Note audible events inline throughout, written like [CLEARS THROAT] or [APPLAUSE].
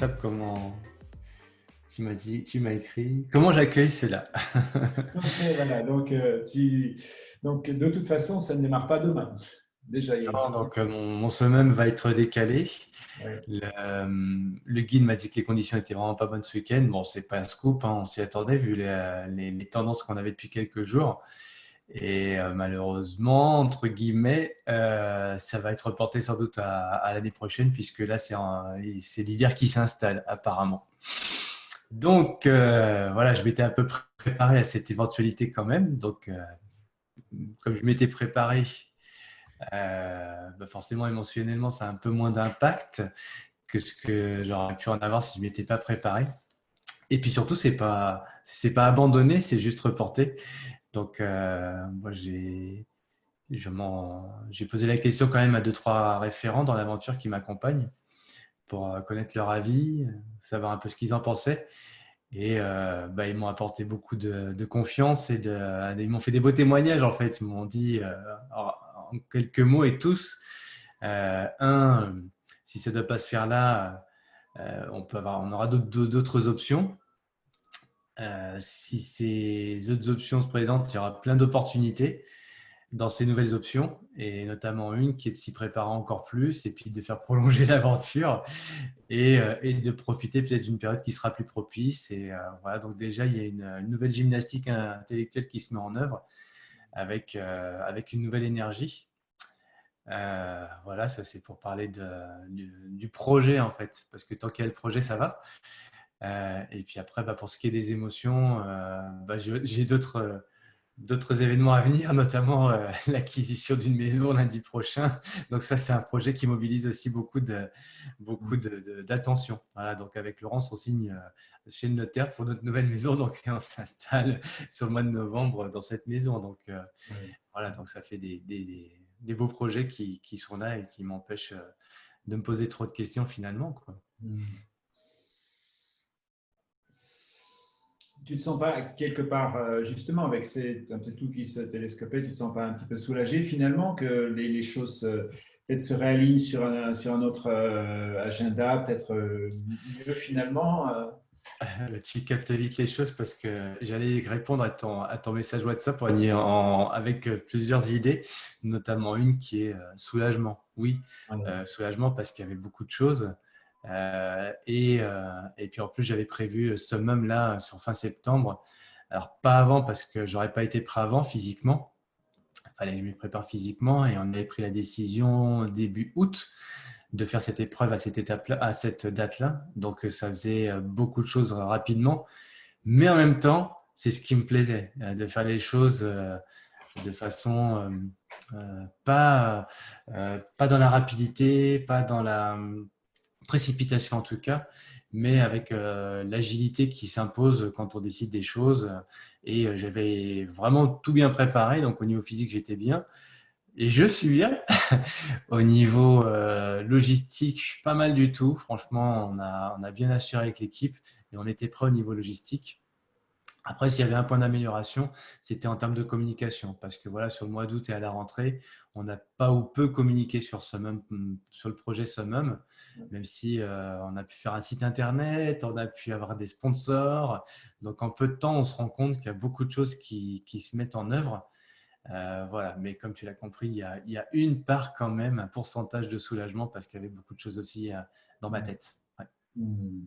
WhatsApp, comment tu m'as dit, tu m'as écrit, comment j'accueille cela? [LAUGHS] Voilà, donc, euh, donc de toute façon, ça ne démarre pas demain. Déjà, donc euh, mon, mon, summum va être décalé. Euh, le, guide m'a dit que les conditions étaient vraiment pas bonnes ce week-end. Bon, c'est pas un scoop, hein, on s'y attendait vu les, tendances qu'on avait depuis quelques jours. Et euh, malheureusement, entre guillemets, ça va être reporté sans doute à, l'année prochaine, puisque là, c'est l'hiver qui s'installe apparemment. Donc, voilà, je m'étais un peu préparé à cette éventualité quand même. Donc, comme je m'étais préparé euh, bah forcément émotionnellement, ça a un peu moins d'impact que ce que j'aurais pu en avoir si je ne m'étais pas préparé. Et puis surtout, ce n'est pas, pas abandonné, c'est juste reporté. Donc, euh, moi, j'ai posé la question quand même à deux, trois référents dans l'aventure qui m'accompagnent pour euh, connaître leur avis, savoir un peu ce qu'ils en pensaient. Et bah, ils m'ont apporté beaucoup de, confiance et ils m'ont fait des beaux témoignages en fait. Ils m'ont dit, en quelques mots et tous. Euh, un, si ça ne doit pas se faire là, euh, on, peut avoir, on aura d'autres options. Euh, si ces autres options se présentent, il y aura plein d'opportunités dans ces nouvelles options, et notamment une qui est de s'y préparer encore plus et puis de faire prolonger [LAUGHS] l'aventure et, de profiter peut-être d'une période qui sera plus propice. Et voilà, donc déjà, il y a une, nouvelle gymnastique intellectuelle qui se met en œuvre avec, euh, avec une nouvelle énergie. Euh, voilà, ça c'est pour parler de, du, projet en fait, parce que tant qu'il y a le projet, ça va. Euh, et puis après, bah, pour ce qui est des émotions, bah, j'ai d'autres d'autres événements à venir, [LAUGHS] notamment euh, l'acquisition d'une maison lundi prochain. Donc ça, c'est un projet qui mobilise aussi beaucoup de beaucoup d'attention. voilà, donc avec Laurence, on signe euh, chez le notaire pour notre nouvelle maison, donc [LAUGHS] on s'installe sur le mois de novembre dans cette maison. Donc euh, voilà, donc ça fait des, des, des beaux projets qui, qui, sont là et qui m'empêchent de me poser trop de questions finalement. Quoi. Mmh. Tu ne te sens pas quelque part, euh, justement, avec ces, tout qui se télescopait, tu ne te sens pas un petit peu soulagé finalement que les, choses euh, peut-être se réalignent sur un, sur un autre euh, agenda, peut-être mieux finalement Tu captes vite les choses parce que j'allais répondre à ton, à ton message WhatsApp en, avec plusieurs idées, notamment une qui est soulagement. Oui, ah soulagement parce qu'il y avait beaucoup de choses. Euh, et, euh, et, puis en plus, j'avais prévu Summum là sur fin septembre. Alors pas avant parce que j'aurais pas été prêt avant physiquement. Il fallait que je me prépare physiquement et on avait pris la décision début août de faire cette épreuve à cette étape à cette date-là. Donc ça faisait beaucoup de choses rapidement. Mais en même temps, c'est ce qui me plaisait, euh, de faire les choses de façon pas, pas dans la rapidité, pas dans la précipitation en tout cas, mais avec euh, l'agilité qui s'impose quand on décide des choses. Et euh, j'avais vraiment tout bien préparé, donc au niveau physique, j'étais bien. Et je suis bien. [LAUGHS] au niveau euh, logistique, je suis pas mal du tout. Franchement, on a, on a bien assuré avec l'équipe et on était prêt au niveau logistique. Après, s'il y avait un point d'amélioration, c'était en termes de communication. Parce que voilà, sur le mois d'août et à la rentrée, on n'a pas ou peu communiqué sur, Summum, sur le projet Summum, même si euh, on a pu faire un site internet, on a pu avoir des sponsors. Donc, en peu de temps, on se rend compte qu'il y a beaucoup de choses qui, se mettent en œuvre. Euh, voilà, mais comme tu l'as compris, il y, a, une part quand même, un pourcentage de soulagement parce qu'il y avait beaucoup de choses aussi euh, dans ma tête. Mmh.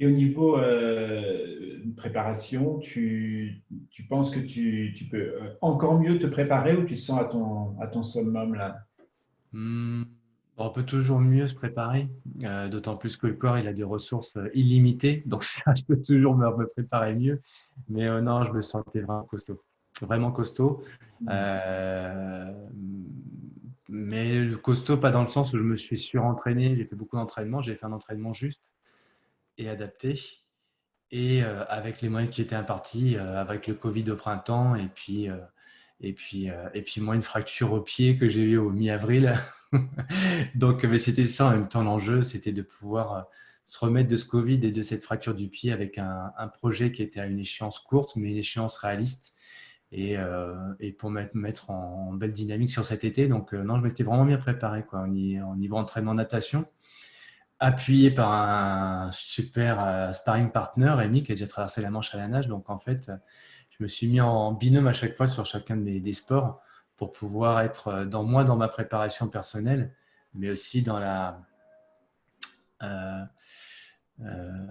Et au niveau euh, préparation, tu, tu, penses que tu, tu, peux euh, encore mieux te préparer ou tu te sens à ton, à ton summum là? Hmm, On peut toujours mieux se préparer, euh, d'autant plus que le corps il a des ressources euh, illimitées, donc [LAUGHS] ça, je peux toujours me, me préparer mieux. Mais non, je me sentais vraiment costaud, vraiment costaud. Mmh. mais costaud, pas dans le sens où je me suis surentraîné, j'ai fait beaucoup d'entraînement, j'ai fait un entraînement juste et adapté. Et euh, avec les moyens qui étaient impartis, euh, avec le Covid au printemps, et puis, euh, et puis, et puis moi, une fracture au pied que j'ai eu au mi-avril. [LAUGHS] Donc, c'était ça en même temps l'enjeu, c'était de pouvoir se remettre de ce Covid et de cette fracture du pied avec un, projet qui était à une échéance courte, mais une échéance réaliste et, pour mettre, mettre en, belle dynamique sur cet été. Donc, non, je m'étais vraiment bien préparé quoi, au niveau entraînement natation appuyé par un super sparring partner, Rémi, qui a déjà traversé la Manche à la nage. Donc, en fait, je me suis mis en binôme à chaque fois sur chacun de mes des sports pour pouvoir être dans moi, dans ma préparation personnelle, mais aussi dans la, euh, euh,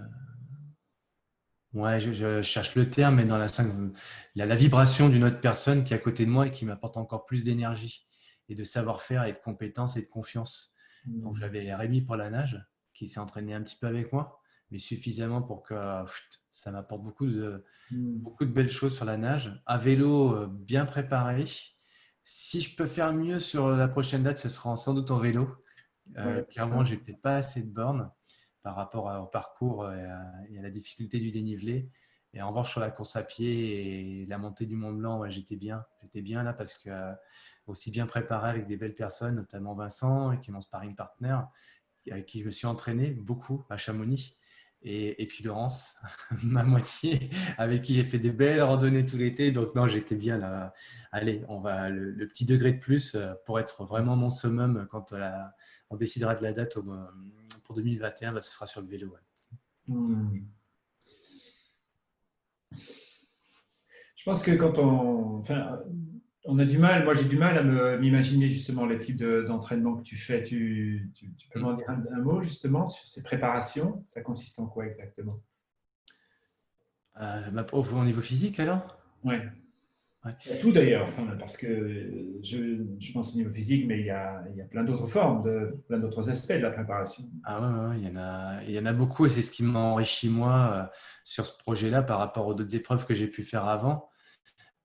ouais, je, cherche le terme, mais dans la, la, la vibration d'une autre personne qui est à côté de moi et qui m'apporte encore plus d'énergie et de savoir-faire et de compétences et de confiance. Donc mmh. j'avais Rémi pour la nage qui s'est entraîné un petit peu avec moi, mais suffisamment pour que ça m'apporte beaucoup de, mmh. beaucoup de belles choses sur la nage. À vélo, euh, bien préparé. Si je peux faire mieux sur la prochaine date, ce sera sans doute en vélo. Euh, clairement, j'ai peut-être pas assez de bornes par rapport au parcours et à, la difficulté du dénivelé. Et en revanche, sur la course à pied et la montée du Mont Blanc, j'étais bien. J'étais bien là parce que euh, aussi bien préparé avec des belles personnes, notamment Vincent, qui est mon sparring partner, avec qui je me suis entraîné beaucoup à Chamonix. Et, puis Laurence, [LAUGHS] ma moitié, avec qui j'ai fait des belles randonnées tout l'été. Donc non, j'étais bien là. Allez, on va le, le, petit degré de plus euh, pour être vraiment mon summum quand la, on décidera de la date pour 2021, bah, ce sera sur le vélo. Hmm. Je pense que quand on, on a du mal, moi j'ai du mal à m'imaginer justement le type d'entraînement que tu fais. Tu, peux m'en dire un, mot justement sur ces préparations? Ça consiste en quoi exactement? Euh, Au niveau physique alors? Oui. Tout d'ailleurs, parce que je, pense au niveau physique, mais il y a, il y a plein d'autres formes, de, plein d'autres aspects de la préparation. Ah ouais, il, y en a, il y en a beaucoup et c'est ce qui m'a enrichi moi euh, sur ce projet-là par rapport aux autres épreuves que j'ai pu faire avant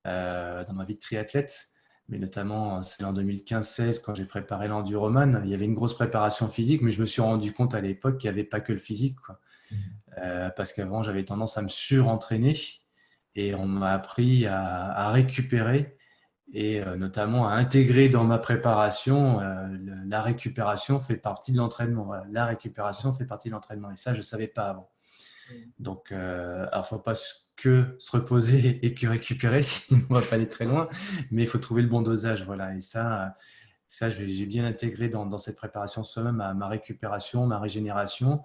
dans ma vie de triathlète, mais notamment celle en 2015-16 quand j'ai préparé l'enduroman. Il y avait une grosse préparation physique, mais je me suis rendu compte à l'époque qu'il n'y avait pas que le physique. Quoi. Mmh. Euh, parce qu'avant, j'avais tendance à me surentraîner et on m'a appris à, récupérer et euh, notamment à intégrer dans ma préparation. Euh, la récupération fait partie de l'entraînement. La récupération fait partie de l'entraînement et ça, je ne savais pas avant. Donc, euh, il ne faut pas que se reposer et que récupérer, [LAUGHS] sinon on va pas aller très loin, mais il faut trouver le bon dosage. Voilà. Et ça, ça j'ai bien intégré dans, cette préparation soi-même ma récupération, ma régénération.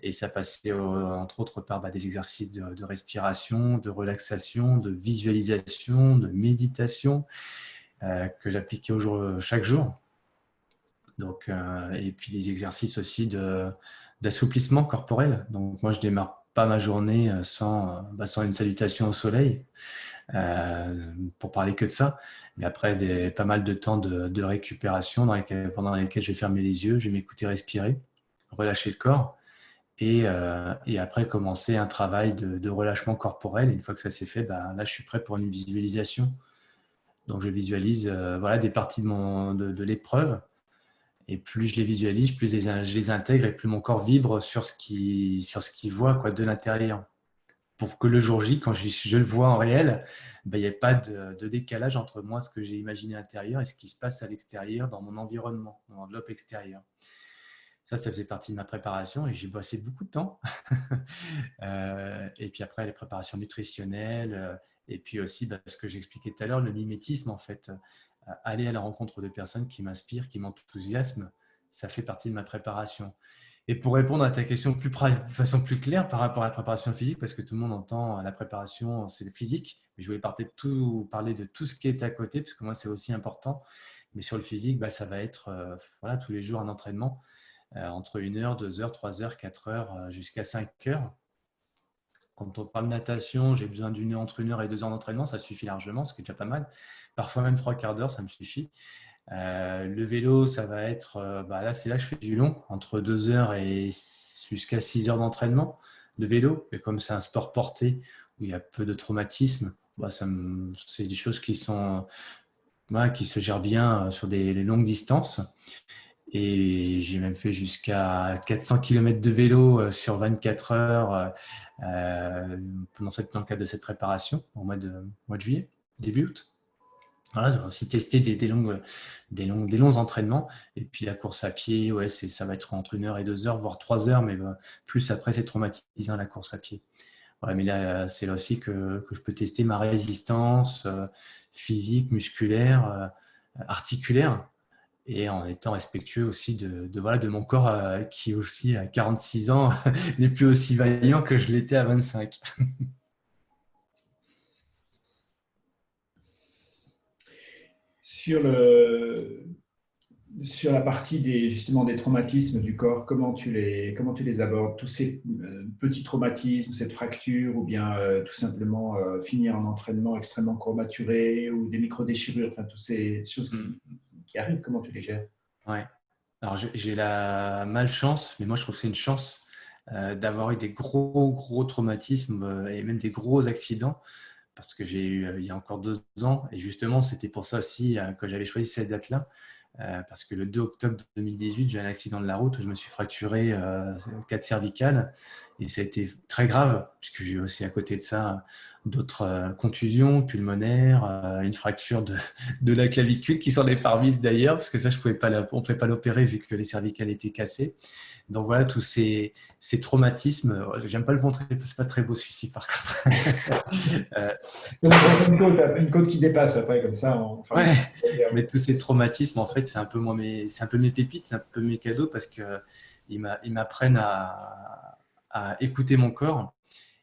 Et ça passait entre autres par bah, des exercices de, respiration, de relaxation, de visualisation, de méditation euh, que j'appliquais chaque jour. Donc, euh, et puis des exercices aussi d'assouplissement corporel. Donc moi, je démarre pas ma journée euh, sans, bah, sans une salutation au soleil, pour parler que de ça. Mais après, pas mal de temps de, récupération dans pendant lesquels je vais fermer les yeux, je vais m'écouter respirer, relâcher le corps. Euh, et, après commencer un travail de, relâchement corporel. Une fois que ça s'est fait, ben, là, je suis prêt pour une visualisation. Donc, je visualise euh, voilà, des parties de, de, l'épreuve. Et plus je les visualise, plus je les, intègre et plus mon corps vibre sur ce qu'il voit de l'intérieur. Pour que le jour J, quand je, le vois en réel, ben, il n'y ait pas de, décalage entre moi, ce que j'ai imaginé à l'intérieur et ce qui se passe à l'extérieur, dans mon environnement, mon enveloppe extérieure. Ça, ça faisait partie de ma préparation et j'ai bossé beaucoup de temps. [LAUGHS] Euh, et puis après, les préparations nutritionnelles. Euh, et puis aussi, bah, ce que j'expliquais tout à l'heure, le mimétisme, en fait. Euh, aller à la rencontre de personnes qui m'inspirent, qui m'enthousiasment, ça fait partie de ma préparation. Et pour répondre à ta question de façon plus claire par rapport à la préparation physique, parce que tout le monde entend la préparation, c'est le physique, mais je voulais parler de tout, parler de tout ce qui est à côté, parce que moi, c'est aussi important. Mais sur le physique, bah, ça va être voilà, tous les jours un entraînement. Euh, entre 1 heure, 2 heures, 3 heures, 4 heures, euh, jusqu'à 5 heures. Quand on parle de natation, j'ai besoin d'une entre une heure et deux heures d'entraînement, ça suffit largement, ce qui est déjà pas mal. Parfois même trois quarts d'heure, ça me suffit. Euh, le vélo, ça va être, bah là, c'est là que je fais du long, entre deux heures et jusqu'à 6 heures d'entraînement. Le vélo, et comme c'est un sport porté où il y a peu de traumatisme, bah, c'est des choses qui sont, qui se gèrent bien sur des longues distances. Et j'ai même fait jusqu'à 400 km de vélo euh, sur 24 heures euh, euh, pendant cette, dans le cadre de cette préparation au mois de, juillet, début août. Voilà, j'ai aussi testé des, des, longues, des, longs, des longs entraînements. Et puis la course à pied, ouais, ça va être entre une heure et deux heures, voire trois heures, mais plus après, c'est traumatisant la course à pied. Voilà, mais là, c'est là aussi que, je peux tester ma résistance physique, musculaire, articulaire et en étant respectueux aussi de, voilà, de mon corps qui aussi à 46 ans [LAUGHS] n'est plus aussi vaillant que je l'étais à 25. [LAUGHS] sur, le, sur la partie des, justement des traumatismes du corps, comment tu les, comment tu les abordes? Tous ces euh, petits traumatismes, cette fracture, ou bien euh, tout simplement euh, finir un entraînement extrêmement courbaturé, ou des micro-déchirures, enfin, toutes ces choses qui, mm. Qui, arrivent, comment tu les gères? Ouais. Alors j'ai la malchance, mais moi je trouve que c'est une chance d'avoir eu des gros, gros traumatismes et même des gros accidents parce que j'ai eu il y a encore deux ans, et justement, c'était pour ça aussi que j'avais choisi cette date-là, euh, parce que le 2 octobre 2018, j'ai un accident de la route où je me suis fracturé euh, quatre cervicales et ça a été très grave puisque j'ai aussi à côté de ça d'autres euh, contusions pulmonaires, une fracture de, [LAUGHS] de, la clavicule qui s'en est parmise d'ailleurs parce que ça, je pouvais pas, on ne pouvait pas l'opérer vu que les cervicales étaient cassées. Donc voilà, tous ces, ces traumatismes, j'aime pas le montrer, c'est pas très beau celui-ci par contre. [LAUGHS] euh, une, côte, une, côte, qui dépasse après comme ça. ouais, mais tous ces traumatismes, en fait, c'est un peu moi, c'est un peu mes pépites, c'est un peu mes cadeaux parce que ils m'apprennent à, à, écouter mon corps.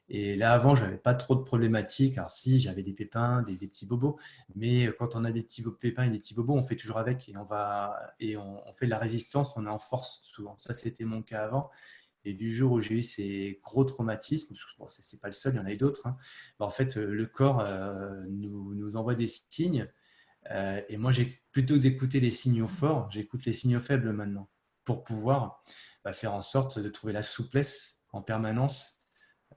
Et là, avant, je n'avais pas trop de problématiques. Alors, si, j'avais des pépins, des, petits bobos. Mais quand on a des petits pépins et des petits bobos, on fait toujours avec et on, va, et on, fait de la résistance, on est en force souvent. Ça, c'était mon cas avant. Et du jour où j'ai eu ces gros traumatismes, bon, ce n'est pas le seul, il y en a eu d'autres, hein, bah, en fait, le corps euh, nous, envoie des signes. Euh, et moi, plutôt que d'écouter les signaux forts, j'écoute les signaux faibles maintenant pour pouvoir bah, faire en sorte de trouver la souplesse en permanence,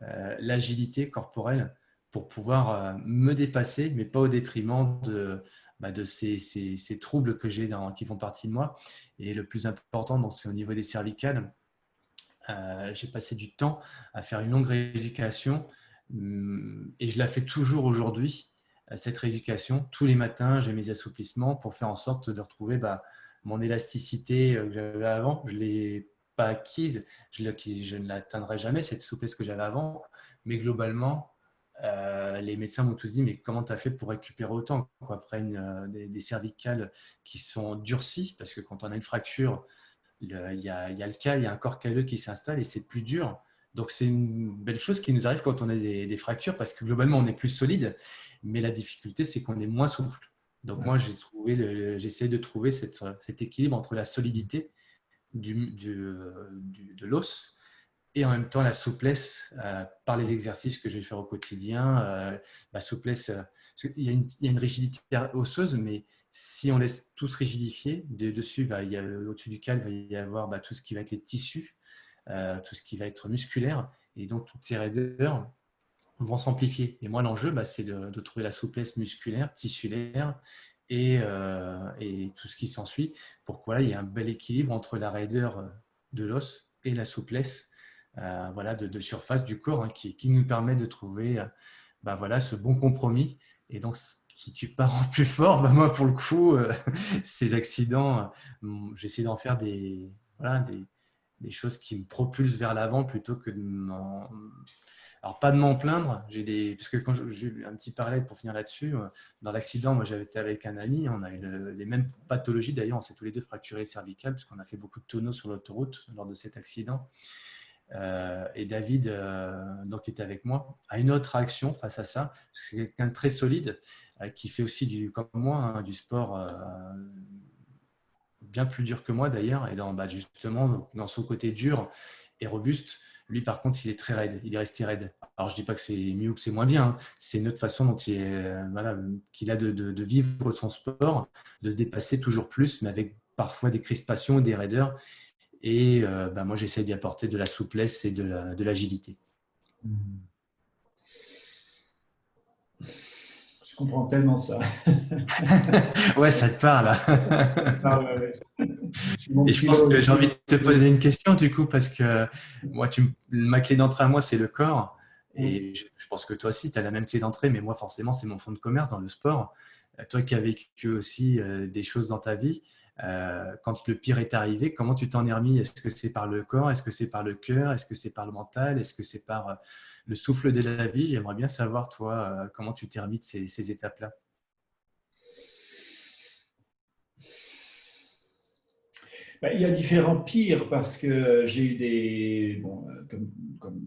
euh, l'agilité corporelle pour pouvoir euh, me dépasser, mais pas au détriment de, bah, ces, troubles que j'ai qui font partie de moi. Et le plus important, c'est au niveau des cervicales. Euh, j'ai passé du temps à faire une longue rééducation hum, et je la fais toujours aujourd'hui, cette rééducation. Tous les matins, j'ai mes assouplissements pour faire en sorte de retrouver bah, mon élasticité que j'avais avant. Je l'ai pas acquise, je, je ne l'atteindrai jamais, cette souplesse que j'avais avant. Mais globalement, euh, les médecins m'ont tous dit, mais comment tu as fait pour récupérer autant quoi, Après une, euh, des, cervicales qui sont durcies, parce que quand on a une fracture, il y, a, il y a le cas, il y a un corps calleux qui s'installe et c'est plus dur. Donc c'est une belle chose qui nous arrive quand on a des, fractures, parce que globalement, on est plus solide, mais la difficulté, c'est qu'on est moins souple. Donc moi, j'ai trouvé, j'essaie de trouver cette, cet équilibre entre la solidité du, de l'os et en même temps la souplesse euh, par les exercices que je vais faire au quotidien. Euh, la souplesse, euh, il, y a une, il, y a rigidité osseuse, mais si on laisse tout se rigidifier, de, dessus, au-dessus du cal, il va y avoir bah, tout ce qui va être les tissus, tout ce qui va être musculaire, et donc toutes ces raideurs vont s'amplifier. Et moi, l'enjeu, bah, c'est de, trouver la souplesse musculaire, tissulaire, euh, et, tout ce qui s'ensuit pour qu'il y ait un bel équilibre entre la raideur de l'os et la souplesse euh, voilà, de, surface du corps hein, qui, nous permet de trouver euh, bah, voilà, ce bon compromis. Et donc, qui tue pas en plus fort, [LAUGHS] bah, moi pour le coup, [LAUGHS] ces accidents, j'essaie d'en faire des, voilà, des, choses qui me propulsent vers l'avant plutôt que de alors, pas de m'en plaindre, j'ai des... parce que quand j'ai eu un petit parallèle pour finir là-dessus, euh, dans l'accident, moi j'avais été avec un ami, on a eu les mêmes pathologies d'ailleurs, on s'est tous les deux fracturés cervicales, puisqu'on a fait beaucoup de tonneaux sur l'autoroute lors de cet accident. Euh, et David, euh, donc, était avec moi, a une autre réaction face à ça, parce que c'est quelqu'un de très solide, qui fait aussi, du, comme moi, hein, du sport bien plus dur que moi d'ailleurs, et dans, bah, justement dans son côté dur et robuste, lui, par contre, il est très raide. Il est resté raide. Alors, je ne dis pas que c'est mieux ou que c'est moins bien. Hein. C'est une autre façon dont il euh, voilà, qu'il a de, vivre son sport, de se dépasser toujours plus, mais avec parfois des crispations, des raideurs. Et euh, bah, moi, j'essaie d'y apporter de la souplesse et de l'agilité. Je comprends tellement ça. [LAUGHS] ouais, ça te parle. [LAUGHS] ah, et je pense que j'ai envie de te poser une question du coup, parce que moi, tu, ma clé d'entrée à moi, c'est le corps. Et je, pense que toi aussi, tu as la même clé d'entrée, mais moi, forcément, c'est mon fonds de commerce dans le sport. Euh, toi qui as vécu aussi euh, des choses dans ta vie, euh, quand le pire est arrivé, comment tu t'en es remis? Est-ce que c'est par le corps? Est-ce que c'est par le cœur? Est-ce que c'est par le mental? Est-ce que c'est par euh, le souffle de la vie? J'aimerais bien savoir, toi, comment tu t'es remis de ces, étapes-là. Ben, il y a différents pires parce que j'ai eu des, comme,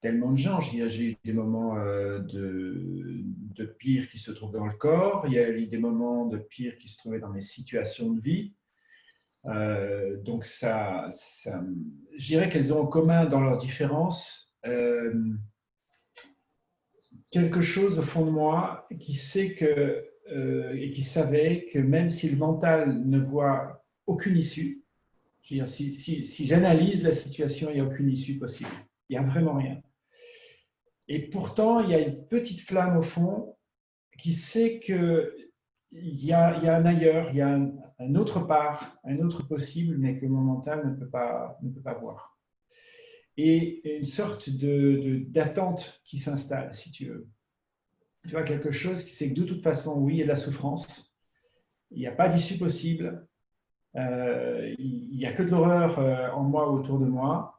tellement de gens, j'ai eu des moments de, de pire qui se trouvent dans le corps, il y a eu des moments de pire qui se trouvaient dans mes situations de vie. Euh, donc, ça, ça je dirais qu'elles ont en commun dans leurs différences euh, quelque chose au fond de moi qui sait que euh, et qui savait que même si le mental ne voit aucune issue, si, j'analyse la situation, il n'y a aucune issue possible. Il n'y a vraiment rien. Et pourtant, il y a une petite flamme au fond qui sait qu'il y, y a un ailleurs, il y a un, autre part, un autre possible, mais que mon mental ne peut pas, ne peut pas voir. Et une sorte d'attente de, qui s'installe, si tu veux. Tu vois, quelque chose qui sait que de toute façon, oui, il y a de la souffrance, il n'y a pas d'issue possible, il n'y a que de l'horreur euh, en moi, autour de moi,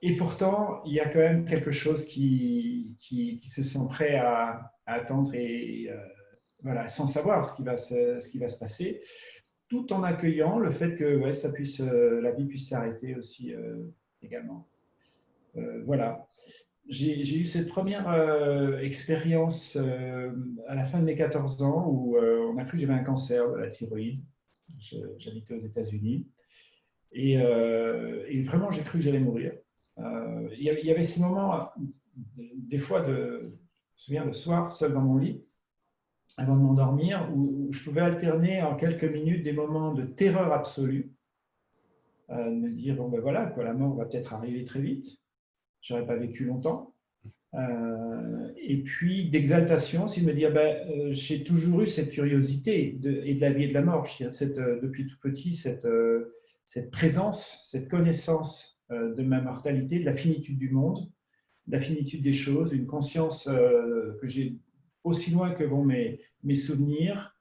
et pourtant, il y a quand même quelque chose qui, qui, se sent prêt à, attendre et euh, voilà, sans savoir ce qui, va se, ce qui va se passer, tout en accueillant le fait que ouais, ça puisse, euh, la vie puisse s'arrêter aussi euh, également. voilà. J'ai eu cette première expérience à la fin de mes 14 ans où on a cru que j'avais un cancer de la thyroïde. J'habitais aux États-Unis. Et, et, vraiment, j'ai cru que j'allais mourir. Euh, il y avait ces moments, des fois, de, je me souviens le soir, seul dans mon lit, avant de m'endormir, où, je pouvais alterner en quelques minutes des moments de terreur absolue, euh, de me dire, bon ben voilà, quoi, la mort va peut-être arriver très vite, je n'aurais pas vécu longtemps. Euh, et puis d'exaltation, aussi de me dire, ben, j'ai toujours eu cette curiosité et de la vie et de la mort. Je cette, depuis tout petit, cette, cette présence, cette connaissance euh, de ma mortalité, de la finitude du monde, de la finitude des choses, une conscience euh, que j'ai aussi loin que vont mes, mes souvenirs,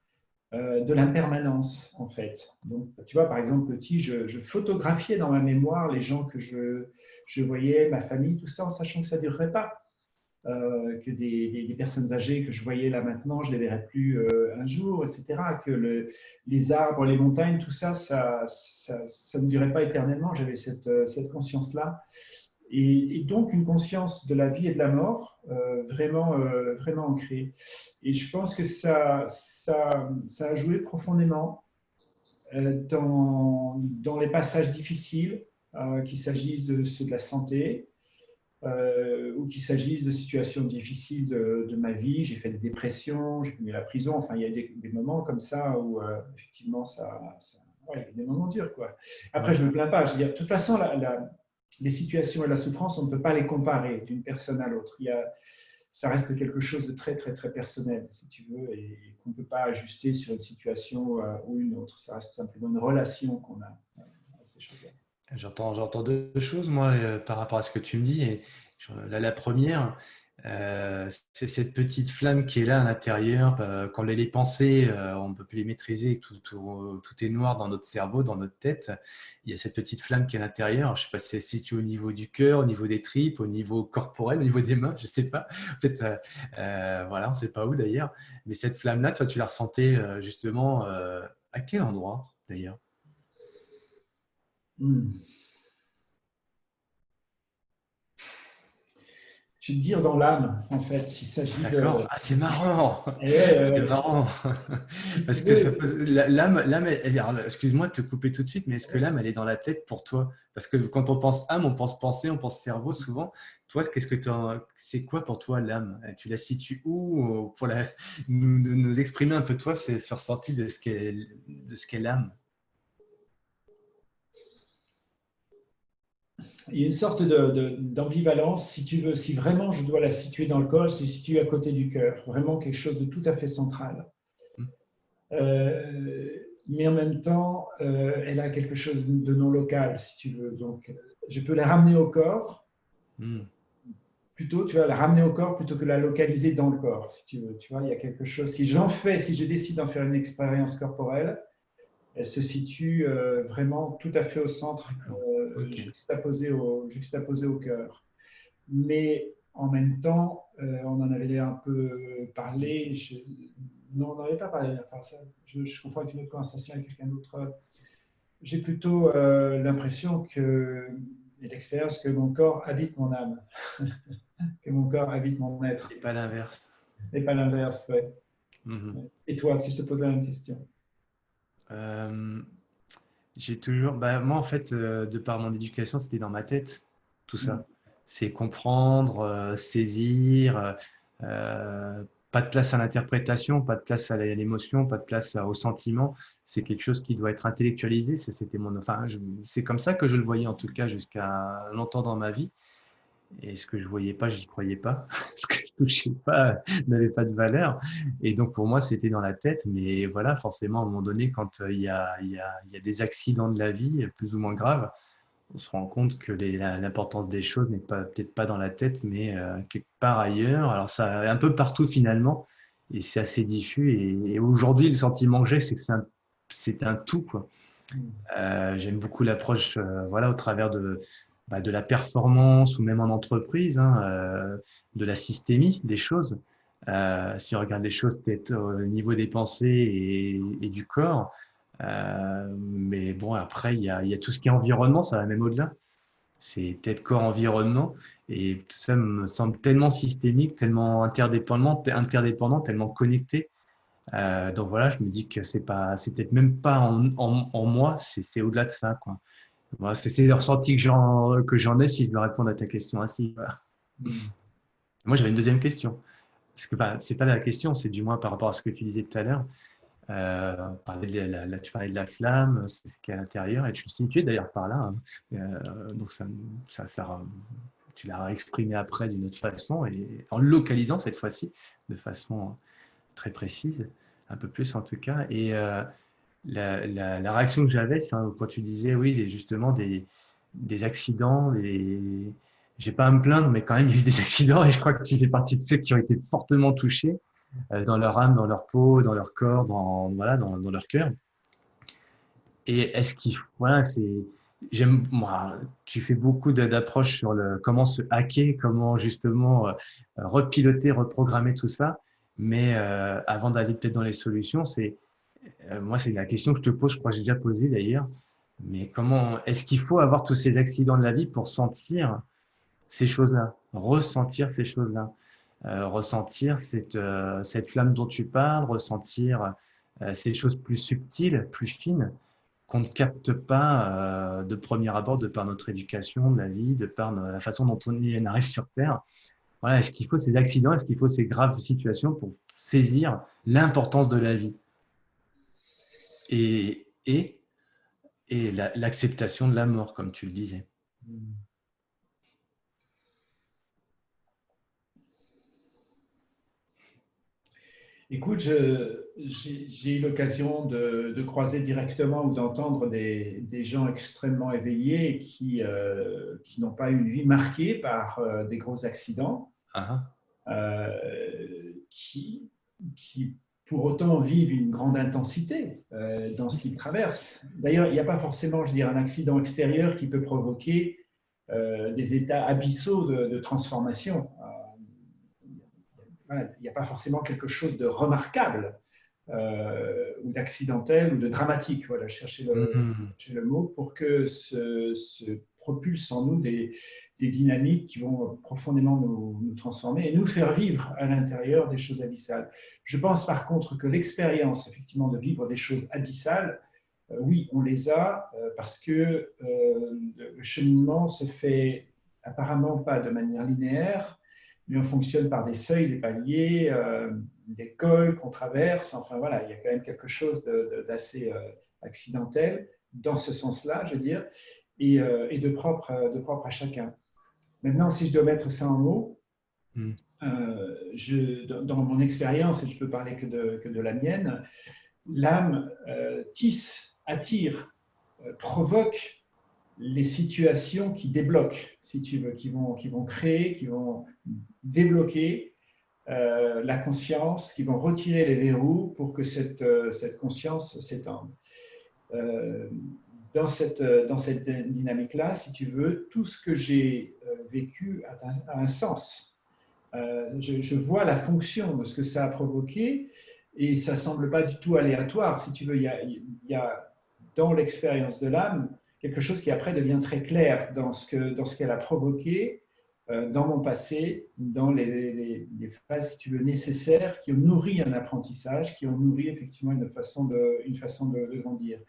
euh, de l'impermanence en fait. Donc, tu vois, par exemple, petit, je, photographiais dans ma mémoire les gens que je, je, voyais, ma famille, tout ça, en sachant que ça ne durerait pas. Que des, personnes âgées que je voyais là maintenant, je ne les verrais plus un jour, etc. Que le, les arbres, les montagnes, tout ça, ça, ne durait pas éternellement. J'avais cette, euh, conscience-là. Et, donc une conscience de la vie et de la mort euh, vraiment, euh, vraiment ancrée. Et je pense que ça, a joué profondément dans les passages difficiles, qu'il s'agisse de ceux de la santé, euh, ou qu'il s'agisse de situations difficiles de, ma vie. J'ai fait des dépressions, j'ai connu la prison. Enfin, il y a des, moments comme ça où, euh, effectivement, ça, il y a des moments durs. Quoi. Après, je ne me plains pas. Je veux dire, de toute façon, la, les situations et la souffrance, on ne peut pas les comparer d'une personne à l'autre. Il y a, ça reste quelque chose de très, très, très personnel, si tu veux, et, qu'on ne peut pas ajuster sur une situation euh, ou une autre. Ça reste simplement une relation qu'on a à ces choses-là. J'entends, j'entends deux choses, moi, euh, par rapport à ce que tu me dis. La première, euh, c'est cette petite flamme qui est là à l'intérieur. Euh, quand les pensées, on ne peut plus les maîtriser, tout, tout, est noir dans notre cerveau, dans notre tête. Il y a cette petite flamme qui est à l'intérieur. Je ne sais pas si elle se situe au niveau du cœur, au niveau des tripes, au niveau corporel, au niveau des mains, je ne sais pas. [LAUGHS] Voilà, on ne sait pas où d'ailleurs. Mais cette flamme-là, toi, tu la ressentais justement à quel endroit d'ailleurs? Hmm. Je vais dire dans l'âme, en fait, s'il s'agit de. Ah, c'est marrant. Eh, c'est marrant. Parce que l'âme, l'âme, excuse-moi de te couper tout de suite, mais est-ce que l'âme, elle est dans la tête pour toi? Parce que quand on pense âme, on pense pensée, on pense cerveau souvent. Toi, qu'est-ce que c'est quoi pour toi l'âme? Tu la situes où pour la, nous, nous exprimer un peu toi, c'est ce ressenti de ce qu'est, de ce qu'est l'âme? Il y a une sorte d'ambivalence, si tu veux, si vraiment je dois la situer dans le corps, c'est situé à côté du cœur, vraiment quelque chose de tout à fait central. Hmm. Euh, mais en même temps, euh, elle a quelque chose de non local, si tu veux. Donc, je peux la ramener au corps, hmm. plutôt, tu vois, la ramener au corps plutôt que la localiser dans le corps, si tu veux. Tu vois, il y a quelque chose. Si j'en fais, si je décide d'en faire une expérience corporelle, elle se situe vraiment tout à fait au centre, okay. juxtaposée, au, juxtaposée au cœur. Mais en même temps, on en avait un peu parlé, non, on n'en avait pas parlé, ça, je, je confonds avec une autre conversation avec quelqu'un d'autre. J'ai plutôt l'impression que et l'expérience que mon corps habite mon âme, [LAUGHS] que mon corps habite mon être. Et pas l'inverse. Et pas l'inverse, oui. Mhm. Et toi, si je te pose la même question euh, J'ai toujours, bah, moi en fait, euh, de par mon éducation, c'était dans ma tête, tout ça. Mhm. C'est comprendre, euh, saisir, pas de place à l'interprétation, pas de place à l'émotion, pas de place au sentiment. C'est quelque chose qui doit être intellectualisé. C'était mon, enfin, c'est comme ça que je le voyais en tout cas jusqu'à longtemps dans ma vie. Et ce que je voyais pas, je n'y croyais pas. [LAUGHS] ce que je touchais pas n'avait pas de valeur. Et donc pour moi, c'était dans la tête. Mais voilà, forcément, à un moment donné, quand il y a, il y a, il y a des accidents de la vie, plus ou moins graves, on se rend compte que l'importance des choses n'est peut-être pas dans la tête, mais euh, quelque part ailleurs. Alors, ça un peu partout finalement, et c'est assez diffus. Et, aujourd'hui, le sentiment que j'ai, c'est que c'est un, tout. Mm. Euh, j'aime beaucoup l'approche euh, voilà, au travers de, bah, de la performance ou même en entreprise, hein, de la systémie des choses. si on regarde les choses peut-être au niveau des pensées et du corps, euh, mais bon, après, il y, a, tout ce qui est environnement, ça va même au-delà. C'est tête, corps, environnement. Et tout ça me semble tellement systémique, tellement interdépendant, interdépendant tellement connecté. Euh, donc voilà, je me dis que c'est pas, peut-être même pas en, moi, c'est au-delà de ça. C'est le ressenti que j'en que j'en ai si je veux répondre à ta question ainsi. Mm. Moi, j'avais une deuxième question. Parce que bah, c'est pas la question, c'est du moins par rapport à ce que tu disais tout à l'heure. Euh, de la, tu parlais de la flamme, c'est ce qui est à l'intérieur, et tu le situais d'ailleurs par là. Hein. Euh, donc ça, ça, ça, tu l'as exprimé après d'une autre façon, et en localisant cette fois-ci de façon très précise, un peu plus en tout cas. Et euh, la, la, réaction que j'avais, c'est quand tu disais, oui, justement, des, des accidents, des... j'ai pas à me plaindre, mais quand même, il y a eu des [LAUGHS] accidents, et je crois que tu fais partie de ceux qui ont été fortement touchés. Euh, dans leur âme, dans leur peau, dans leur corps, dans, voilà, dans, dans leur cœur. Et est-ce qu'il voilà, c'est j'aime moi tu fais beaucoup d'approches sur le comment se hacker, comment justement euh, repiloter, reprogrammer tout ça. Mais euh, avant d'aller peut-être dans les solutions, c'est moi c'est la question que je te pose, je crois que j'ai déjà posé d'ailleurs. Mais comment est-ce qu'il faut avoir tous ces accidents de la vie pour sentir ces choses-là, ressentir ces choses-là? Euh, ressentir cette, euh, cette flamme dont tu parles, ressentir euh, ces choses plus subtiles, plus fines, qu'on ne capte pas de premier abord de par notre éducation, de la vie, de par la façon dont on arrive sur Terre? Voilà, est-ce qu'il faut ces accidents, est-ce qu'il faut ces graves situations pour saisir l'importance de la vie? Et, et, et l'acceptation de la mort, comme tu le disais. Mmh. Écoute, j'ai eu l'occasion de, croiser directement ou d'entendre des, gens extrêmement éveillés qui, euh, qui n'ont pas eu une vie marquée par euh, des gros accidents, ah. Euh, qui, qui pour autant vivent une grande intensité dans ce qu'ils traversent. D'ailleurs, il n'y a pas forcément, je dire, un accident extérieur qui peut provoquer des états abyssaux de, de transformation il n'y a pas forcément quelque chose de remarquable euh, ou d'accidentel ou de dramatique. Voilà, chercher le, mm-hmm. le mot pour que se, se propulse en nous des, des, dynamiques qui vont profondément nous, transformer et nous faire vivre à l'intérieur des choses abyssales. Je pense par contre que l'expérience, effectivement, de vivre des choses abyssales, euh, oui, on les a euh, parce que le cheminement se fait apparemment pas de manière linéaire, mais on fonctionne par des seuils, des paliers, euh, des cols qu'on traverse. Enfin voilà, il y a quand même quelque chose d'assez euh, accidentel dans ce sens-là, je veux dire, et, euh, de propre à chacun. Maintenant, si je dois mettre ça en mots, hmm. je, dans mon expérience, et je peux parler que de, que de la mienne, l'âme tisse, attire, provoque les situations qui débloquent, si tu veux, qui vont, qui vont créer, qui vont débloquer euh, la conscience, qui vont retirer les verrous pour que cette, euh, cette conscience s'étende. Dans cette, dans cette dynamique-là, si tu veux, tout ce que j'ai vécu a un, sens. Je, je, vois la fonction de ce que ça a provoqué et ça ne semble pas du tout aléatoire. Si tu veux, il y a, dans l'expérience de l'âme quelque chose qui après devient très clair dans ce qu'elle a provoqué euh, dans mon passé, dans les, phases, si tu veux, nécessaires qui ont nourri un apprentissage, qui ont nourri effectivement une façon de, une façon de, grandir.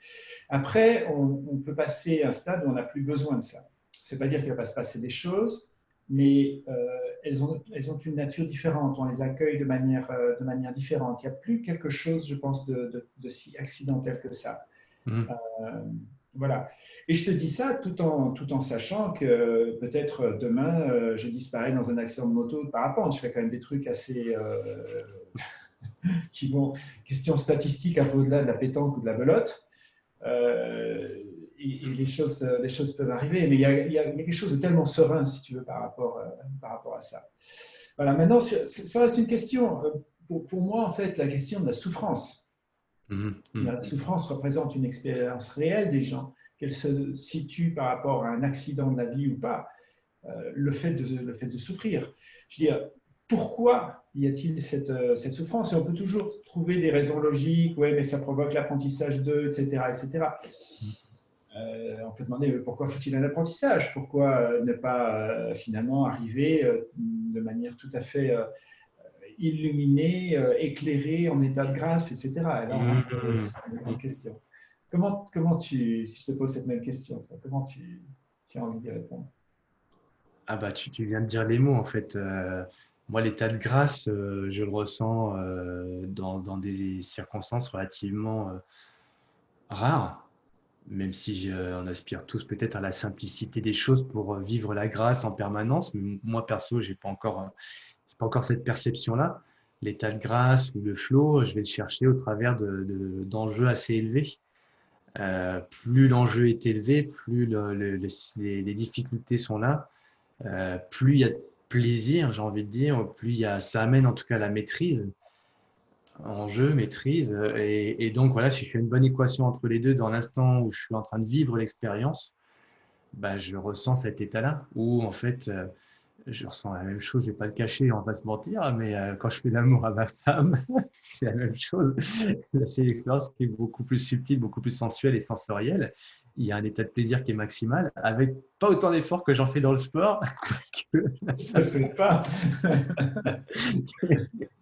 Après, on, peut passer à un stade où on n'a plus besoin de ça. Ce n'est pas dire qu'il ne va pas se passer des choses, mais euh, elles, ont, elles ont une nature différente, on les accueille de manière, euh, de manière différente. Il n'y a plus quelque chose, je pense, de, de si accidentel que ça. Mmh. Voilà. Et je te dis ça tout en, tout en sachant que peut-être demain, euh, je disparais dans un accident de moto de parapente. Je fais quand même des trucs assez. Euh, [LAUGHS] qui vont. Question statistique un peu au-delà de la pétanque ou de la belote. Euh, et, les, choses, les choses peuvent arriver. Mais il y, a, il y, a, quelque chose de tellement serein, si tu veux, par rapport, par rapport à ça. Voilà. Maintenant, ça reste une question. Pour, pour moi, en fait, la question de la souffrance. Mhm. La souffrance représente une expérience réelle des gens, qu'elle se situe par rapport à un accident de la vie ou pas, euh, le, fait de, le fait de souffrir. Je veux dire, pourquoi y a-t-il cette, euh, cette, souffrance? Et on peut toujours trouver des raisons logiques, oui, mais ça provoque l'apprentissage d'eux, etc. etc. Euh, on peut demander pourquoi faut-il un apprentissage? Pourquoi ne pas finalement arriver de manière tout à fait illuminé, euh, éclairé, en état de grâce, etc. Alors, mmh. une question. Comment, comment tu, si je te pose cette même question, comment tu, tu as envie d'y répondre? Ah bah tu, tu, viens de dire les mots en fait. Euh, moi, l'état de grâce, euh, je le ressens dans, dans, des circonstances relativement rares, même si on aspire tous peut-être à la simplicité des choses pour vivre la grâce en permanence. Mais moi, perso, j'ai pas encore encore cette perception-là. L'état de grâce ou le flow, je vais le chercher au travers d'enjeux de, assez élevés. Euh, plus l'enjeu est élevé, plus les, difficultés sont là, euh, plus il y a de plaisir, j'ai envie de dire, plus y a, ça amène en tout cas la maîtrise, enjeu, maîtrise. Et, et, donc voilà, si je fais une bonne équation entre les deux dans l'instant où je suis en train de vivre l'expérience, bah, je ressens cet état-là où en fait, euh, je ressens la même chose, je ne vais pas le cacher, on va se mentir, mais euh, quand je fais l'amour à ma femme, [LAUGHS] c'est la même chose. C'est une expérience qui est beaucoup plus subtile, beaucoup plus sensuelle et sensorielle. Il y a un état de plaisir qui est maximal, avec pas autant d'efforts que j'en fais dans le sport. [LAUGHS] Ça ne pas.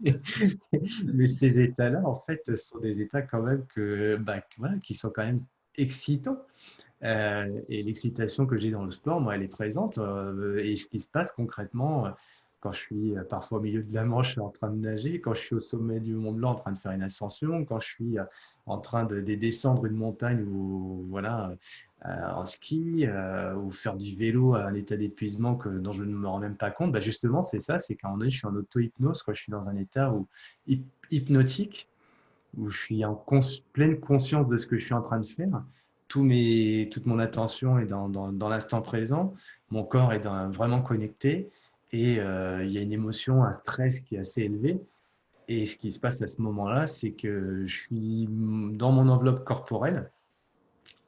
[LAUGHS] mais ces états-là, en fait, sont des états quand même que, bah, voilà, qui sont quand même excitants. Euh, et l'excitation que j'ai dans le sport, moi, elle est présente. Euh, et ce qui se passe concrètement, euh, quand je suis parfois au milieu de la Manche en train de nager, quand je suis au sommet du Mont Blanc en train de faire une ascension, quand je suis en train de, descendre une montagne ou voilà en ski ou faire du vélo à un état d'épuisement dont je ne me rends même pas compte, bah justement c'est ça, c'est qu'à un moment donné je suis en auto-hypnose, je suis dans un état où, hypnotique où je suis en pleine conscience de ce que je suis en train de faire tout mes, toute mon attention est dans, dans, l'instant présent, mon corps est vraiment connecté et euh, il y a une émotion, un stress qui est assez élevé. Et ce qui se passe à ce moment-là, c'est que je suis dans mon enveloppe corporelle,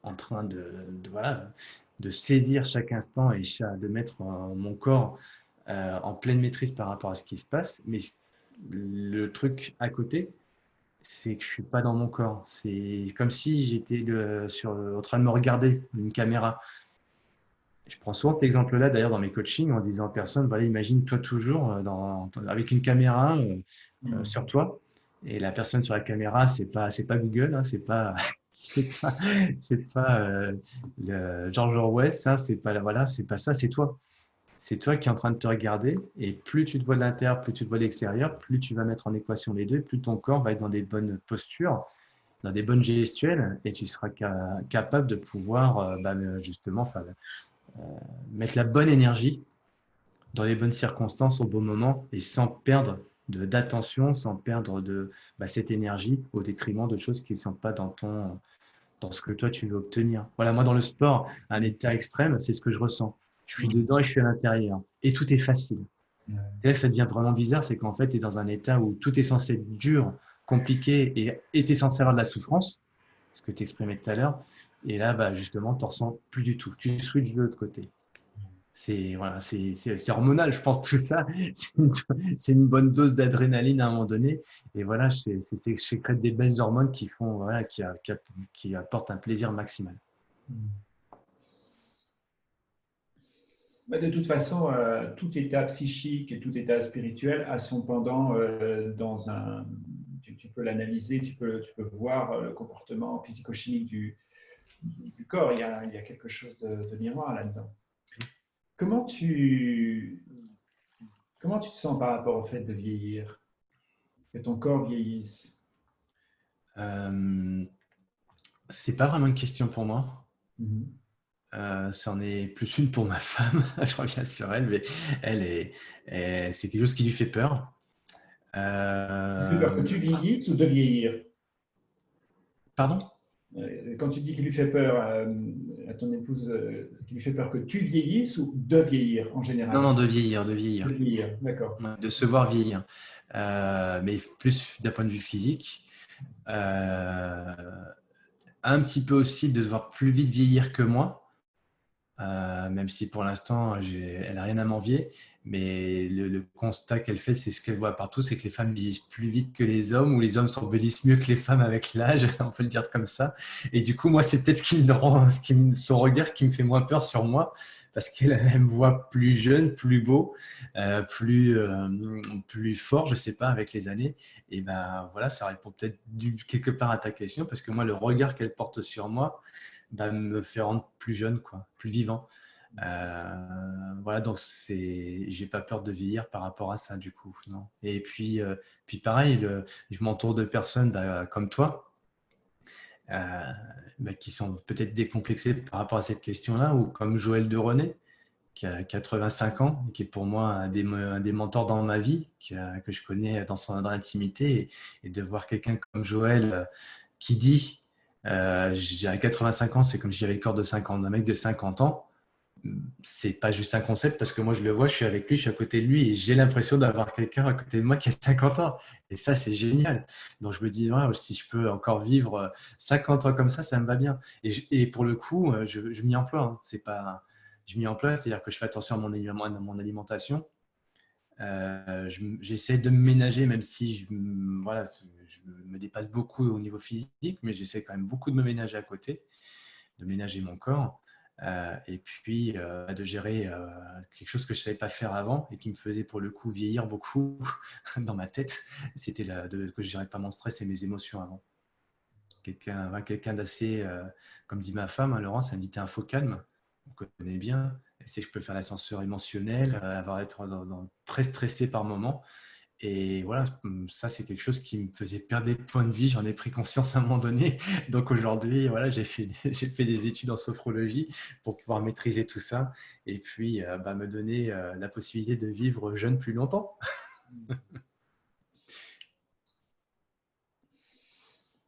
en train de, voilà, de saisir chaque instant et de mettre mon corps euh, en pleine maîtrise par rapport à ce qui se passe. Mais le truc à côté, c'est que je suis pas dans mon corps. C'est comme si j'étais sur, en train de me regarder une caméra. Je prends souvent cet exemple-là, d'ailleurs, dans mes coachings, en disant à personne, voilà, imagine-toi toujours euh, dans, avec une caméra euh, euh, mm. sur toi. Et la personne sur la caméra, c'est pas, c'est pas Google, hein, c'est pas, [LAUGHS] c'est pas, pas le George Orwell, ça, c'est pas, voilà, c'est pas ça, c'est toi c'est toi qui es en train de te regarder. Et plus tu te vois de l'intérieur, plus tu te vois de l'extérieur, plus tu vas mettre en équation les deux, plus ton corps va être dans des bonnes postures, dans des bonnes gestuelles, et tu seras capable de pouvoir euh, bah, justement euh, mettre la bonne énergie dans les bonnes circonstances au bon moment et sans perdre d'attention, sans perdre de bah, cette énergie au détriment de choses qui ne sont pas dans ton dans ce que toi tu veux obtenir. Voilà, moi dans le sport, un état extrême, c'est ce que je ressens je suis dedans et je suis à l'intérieur. Et tout est facile. C'est là que ça devient vraiment bizarre, c'est qu'en fait, tu es dans un état où tout est censé être dur, compliqué et tu es censé avoir de la souffrance. ce que tu exprimais tout à l'heure. Et là, bah, justement, tu ne ressens plus du tout. Tu switches de l'autre côté. C'est voilà, hormonal, je pense, tout ça. [LAUGHS] C'est une, bonne dose d'adrénaline à un moment donné. Et voilà, c'est des belles hormones qui, font, voilà, qui, qui, apportent un plaisir maximal. Bah, de toute façon, euh, tout état psychique et tout état spirituel a son pendant euh, dans un. Tu, peux l'analyser, tu peux, tu peux voir euh, le comportement physico-chimique du, du, corps. Il y, a, il y a quelque chose de, de miroir là-dedans. Comment tu, comment tu te sens par rapport au fait de vieillir Que ton corps vieillisse? Euh, C'est pas vraiment une question pour moi. Mm-hmm. Euh, c'en est plus une pour ma [LAUGHS] femme. Je reviens sur elle, mais elle est, c'est quelque chose qui lui fait peur. Euh... peur que tu vieillisses ou de vieillir? Pardon? Euh, quand tu dis qu'il lui fait peur euh, à ton épouse, euh, qu'il lui fait peur que tu vieillisses ou de vieillir en général? Non, non, de vieillir, de vieillir. De vieillir, d'accord. De se voir vieillir. mais plus d'un point de vue physique. un petit peu aussi de se voir plus vite vieillir que moi. Même si pour l'instant, elle n'a rien à m'envier. Mais le, constat qu'elle fait, c'est ce qu'elle voit partout, c'est que les femmes vieillissent plus vite que les hommes, ou les hommes s'embellissent mieux que les femmes avec l'âge, [LAUGHS] on peut le dire comme ça. Et du coup, moi, c'est peut-être [LAUGHS] son regard qui me fait moins peur sur moi, parce qu'elle [LAUGHS] me voit plus jeune, plus beau, euh, plus, euh, plus fort, je sais pas, avec les années. Et ben voilà, ça répond peut-être quelque part à ta question, parce que moi, le regard qu'elle porte sur moi bah, me fait rendre plus jeune, quoi, plus vivant. Euh, voilà, donc c'est, j'ai pas peur de vieillir par rapport à ça du coup. Non. Et puis, euh, puis pareil, je m'entoure de personnes bah, comme toi euh, bah, qui sont peut-être décomplexées par rapport à cette question-là, ou comme Joël de René qui a 85 ans, qui est pour moi un des, mentors dans ma vie, que je connais dans son dans l'intimité, et, de voir quelqu'un comme Joël qui dit, j'ai 85 ans, c'est comme si j'avais le corps de 50 un mec de 50 ans c'est pas juste un concept parce que moi je le vois, je suis avec lui, je suis à côté de lui et j'ai l'impression d'avoir quelqu'un à côté de moi qui a 50 ans. Et ça, c'est génial. Donc je me dis, si je peux encore vivre 50 ans comme ça, ça me va bien. Et, pour le coup, euh, je, je m'y emploie. Hein. C'est pas, je m'y emploie, c'est-à-dire que je fais attention à mon alimentation. Euh, j'essaie de me ménager, même si je, voilà, je me dépasse beaucoup au niveau physique, mais j'essaie quand même beaucoup de me ménager à côté, de ménager mon corps. Euh, et puis euh, de gérer quelque chose que je ne savais pas faire avant et qui me faisait pour le coup vieillir beaucoup [LAUGHS] dans ma tête, c'était que je ne gérais pas mon stress et mes émotions avant. Quelqu'un quelqu'un d'assez, comme dit ma femme, hein, Laurence, elle me dit es un faux calme, on connaît bien, c'est que je peux faire l'ascenseur émotionnel, avoir être très stressé par moment. Et voilà, ça c'est quelque chose qui me faisait perdre des points de vie. J'en ai pris conscience à un moment donné. [LAUGHS] Donc aujourd'hui, voilà, j'ai fait, [LAUGHS] fait des études en sophrologie pour pouvoir maîtriser tout ça et puis euh, bah, me donner euh, la possibilité de vivre jeune plus longtemps. [LAUGHS]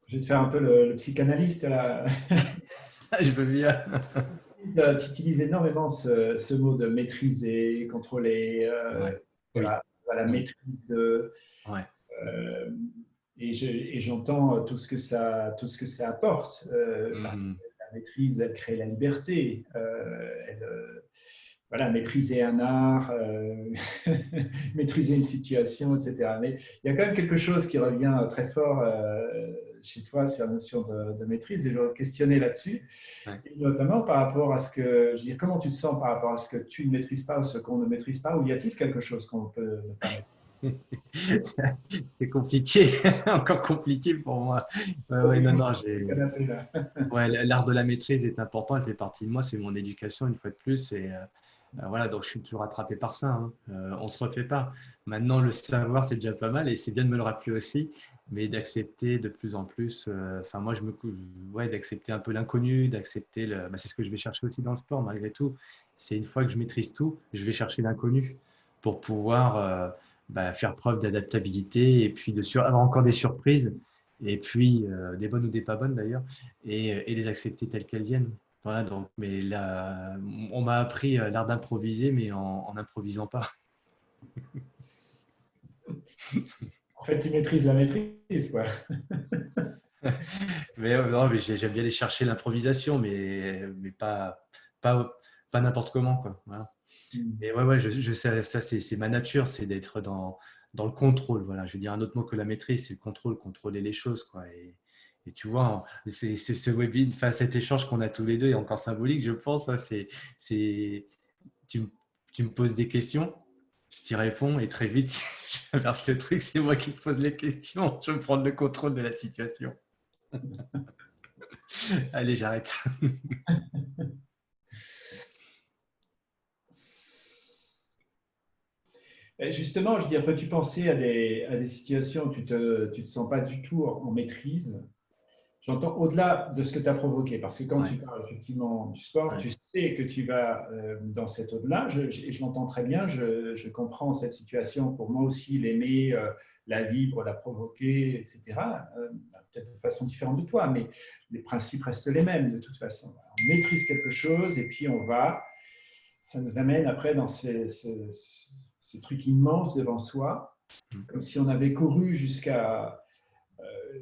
Je vais te faire un peu le, psychanalyste là. Je veux bien. Tu utilises énormément ce, mot de maîtriser, contrôler. Euh, voilà la maîtrise de. Euh, et j'entends tout ce que ça, tout ce que ça apporte. Euh, mm. La maîtrise, elle crée la liberté. Euh, elle, voilà, maîtriser un art, [LAUGHS] maîtriser une situation, etc. Mais il y a quand même quelque chose qui revient très fort chez toi sur la notion de, maîtrise et te questionner là-dessus, notamment par rapport à ce que, je veux dire, comment tu te sens par rapport à ce que tu ne maîtrises pas ou ce qu'on ne maîtrise pas, ou y a-il quelque chose qu'on peut ne pas [LAUGHS] c'est compliqué, [LAUGHS] encore compliqué pour moi. Ouais, non, non, ouais, L'art de la maîtrise est important, il fait partie de moi, c'est mon éducation une fois de plus. Et, euh, euh, voilà, donc je suis toujours attrapé par ça. Hein. Euh, on ne se refait pas. Maintenant, le savoir, c'est déjà pas mal et c'est bien de me le rappeler aussi mais d'accepter de plus en plus, euh, enfin moi je me ouais, d'accepter un peu l'inconnu, d'accepter le, bah, c'est ce que je vais chercher aussi dans le sport malgré tout. C'est une fois que je maîtrise tout, je vais chercher l'inconnu pour pouvoir euh, bah, faire preuve d'adaptabilité et puis de sur, avoir encore des surprises et puis euh, des bonnes ou des pas bonnes d'ailleurs et, et, les accepter telles qu'elles viennent. Voilà donc, mais là, on m'a appris l'art d'improviser, mais en n'improvisant pas. [LAUGHS] Fait, tu maîtrises la maîtrise. Quoi. [LAUGHS] mais non, mais j'aime bien aller chercher l'improvisation, mais, mais pas, pas, pas n'importe comment. Quoi. Voilà. Mm. Ouais, ouais, je, je sais, ça, c'est ma nature, c'est d'être dans, dans le contrôle. Voilà, je veux dire un autre mot que la maîtrise, c'est le contrôle, contrôler les choses. Quoi. Et, et tu vois, c'est ce webinaire, enfin, cet échange qu'on a tous les deux est encore symbolique, je pense. Hein, c'est, tu, tu, me poses des questions, je t'y réponds et très vite, [LAUGHS] j'inverse le truc, c'est moi qui te pose les questions. Je veux prendre le contrôle de la situation. [LAUGHS] Allez, j'arrête. [LAUGHS] Justement, je dire, peux-tu penser à des, à des situations où tu ne te, tu te sens pas du tout en maîtrise J'entends au-delà de ce que tu as provoqué, parce que quand tu parles effectivement du sport, tu sais que tu vas euh, dans cet au-delà. Je, je, je l'entends très bien, je, je, comprends cette situation pour moi aussi l'aimer, euh, la vivre, la provoquer, etc. Euh, peut-être de façon différente de toi, mais les principes restent les mêmes de toute façon. On maîtrise quelque chose et puis on va, ça nous amène après dans ces, ces trucs immenses devant soi, mm. comme si on avait couru jusqu'à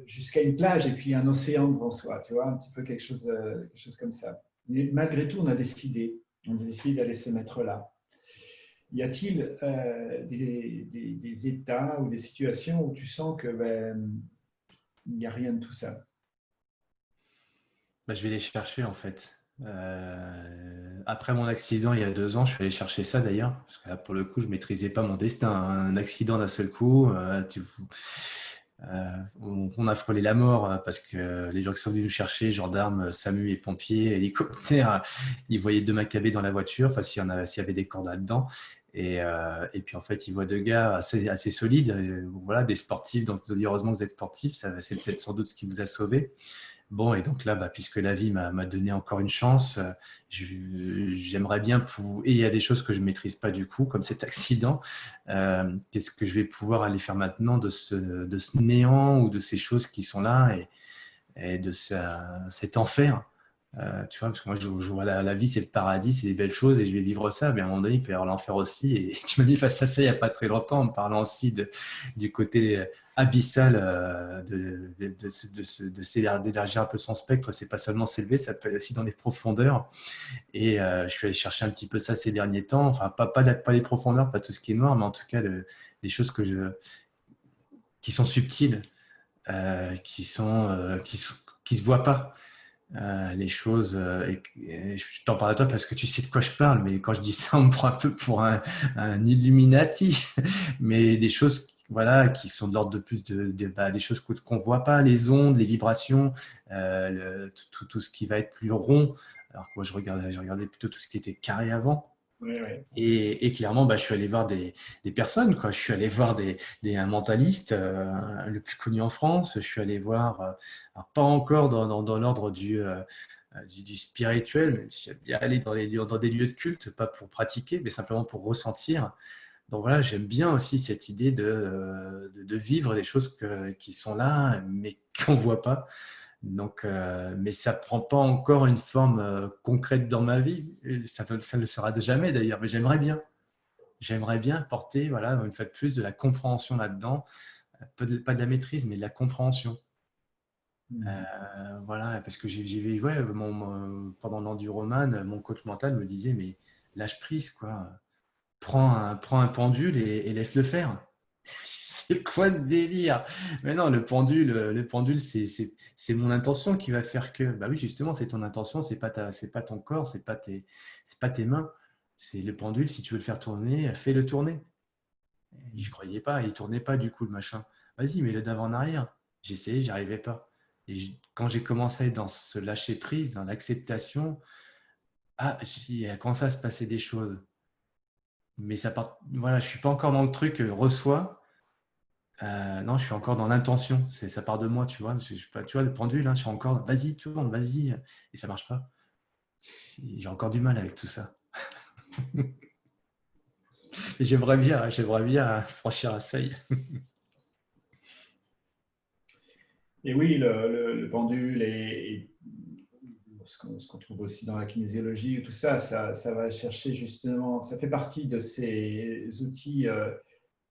jusqu'à une plage et puis un océan devant soi, tu vois, un petit peu quelque chose, euh, quelque chose comme ça. Mais malgré tout, on a décidé, on a décidé d'aller se mettre là. Y a-t-il euh, des, des, états ou des situations où tu sens que ben, il n'y a rien de tout ça? Bah, Je vais les chercher en fait. Euh, après mon accident il y a deux ans, je suis allé chercher ça d'ailleurs, parce que là, pour le coup, je maîtrisais pas mon destin. Un accident d'un seul coup, euh, on, a frôlé la mort euh, parce que les gens qui sont venus nous chercher, gendarmes, SAMU et pompiers, hélicoptères, ils voyaient deux macabées dans la voiture, enfin s'il y, y, avait des cordes là-dedans. Et, euh, et, puis en fait, ils voient deux gars assez, assez solides, voilà, des sportifs. Donc, heureusement que vous êtes sportifs, c'est peut-être sans doute ce qui vous a sauvé. Bon, et donc là, bah, puisque la vie m'a donné encore une chance, euh, j'aimerais bien pouvoir... Et il y a des choses que je ne maîtrise pas du coup, comme cet [LAUGHS] accident. Euh, qu'est-ce que je vais pouvoir aller faire maintenant de ce, néant ou de ces choses qui sont là et de cet enfer? Euh, tu vois, parce que moi, je, vois la, vie, c'est le paradis, c'est des belles choses et je vais vivre ça. Mais à un moment donné, il peut y avoir l'enfer aussi. Et [LAUGHS] tu m'as mis face à ça il n'y a pas très longtemps en parlant aussi de, du côté abyssal euh, de, de, d'élargir un peu son spectre. C'est pas seulement s'élever, ça peut aller aussi dans les profondeurs. Et euh, je suis allé chercher un petit peu ça ces derniers temps. Enfin, pas, pas, les profondeurs, pas tout ce qui est noir, mais en tout cas, les choses que je, qui sont subtiles, qui sont, qui se voient pas. Euh, les choses. Euh, je t'en parle à toi parce que tu sais de quoi je parle, mais quand je dis ça, on me prend un peu pour un, Illuminati. [LAUGHS] mais des choses voilà, qui sont de l'ordre de plus de, bah, des choses qu'on ne voit pas, les ondes, les vibrations, euh, tout, tout, ce qui va être plus rond. Alors que moi, je regardais, je regardais plutôt tout ce qui était carré avant. Et, clairement, bah, je suis allé voir des, personnes. Quoi. Je suis allé voir des, un mentaliste, euh, le plus connu en France. Je suis allé voir, euh, pas encore dans, dans, l'ordre du, euh, du, spirituel, même si j'aime bien aller dans, les, dans des lieux de culte, pas pour pratiquer, mais simplement pour ressentir. Donc voilà, j'aime bien aussi cette idée de, de, vivre des choses qui sont là, mais qu'on ne voit pas. Donc, euh, mais ça ne prend pas encore une forme euh, concrète dans ma vie. Ça, ça ne le sera jamais d'ailleurs, mais j'aimerais bien. J'aimerais bien porter, voilà, une fois de plus, de la compréhension là-dedans. Pas de, pas de, la maîtrise, mais de la compréhension. Mmh. Euh, voilà, parce que j'ai vu, ouais, mon, pendant l'enduroman, mon coach mental me disait, mais lâche prise, quoi. Prends un, prends un pendule et laisse-le faire [LAUGHS] c'est quoi ce délire? Mais non, le pendule, le pendule, c'est mon intention qui va faire que. Bah oui, justement, c'est ton intention, c'est pas ta, c'est pas ton corps, c'est pas tes, c'est pas tes mains. C'est le pendule. Si tu veux le faire tourner, fais-le tourner. Je croyais pas, il tournait pas du coup le machin. Vas-y, mets-le d'avant en arrière. J'ai essayé, j'y arrivais pas. Et quand j'ai commencé dans ce lâcher prise, dans l'acceptation, ah, il a commencé à se passer des choses? Mais ça part, voilà, je suis pas encore dans le truc euh, reçois. Euh, non, je suis encore dans l'intention. C'est ça part de moi, tu vois. Je, tu vois le pendule, hein, je suis encore vas-y, tourne, vas-y, et ça marche pas. J'ai encore du mal avec tout ça. [LAUGHS] j'aimerais bien, j'aimerais bien franchir un seuil. [LAUGHS] et oui, le, pendule est, ce qu'on trouve aussi dans la kinésiologie, tout ça, ça, va chercher justement, ça fait partie de ces outils euh,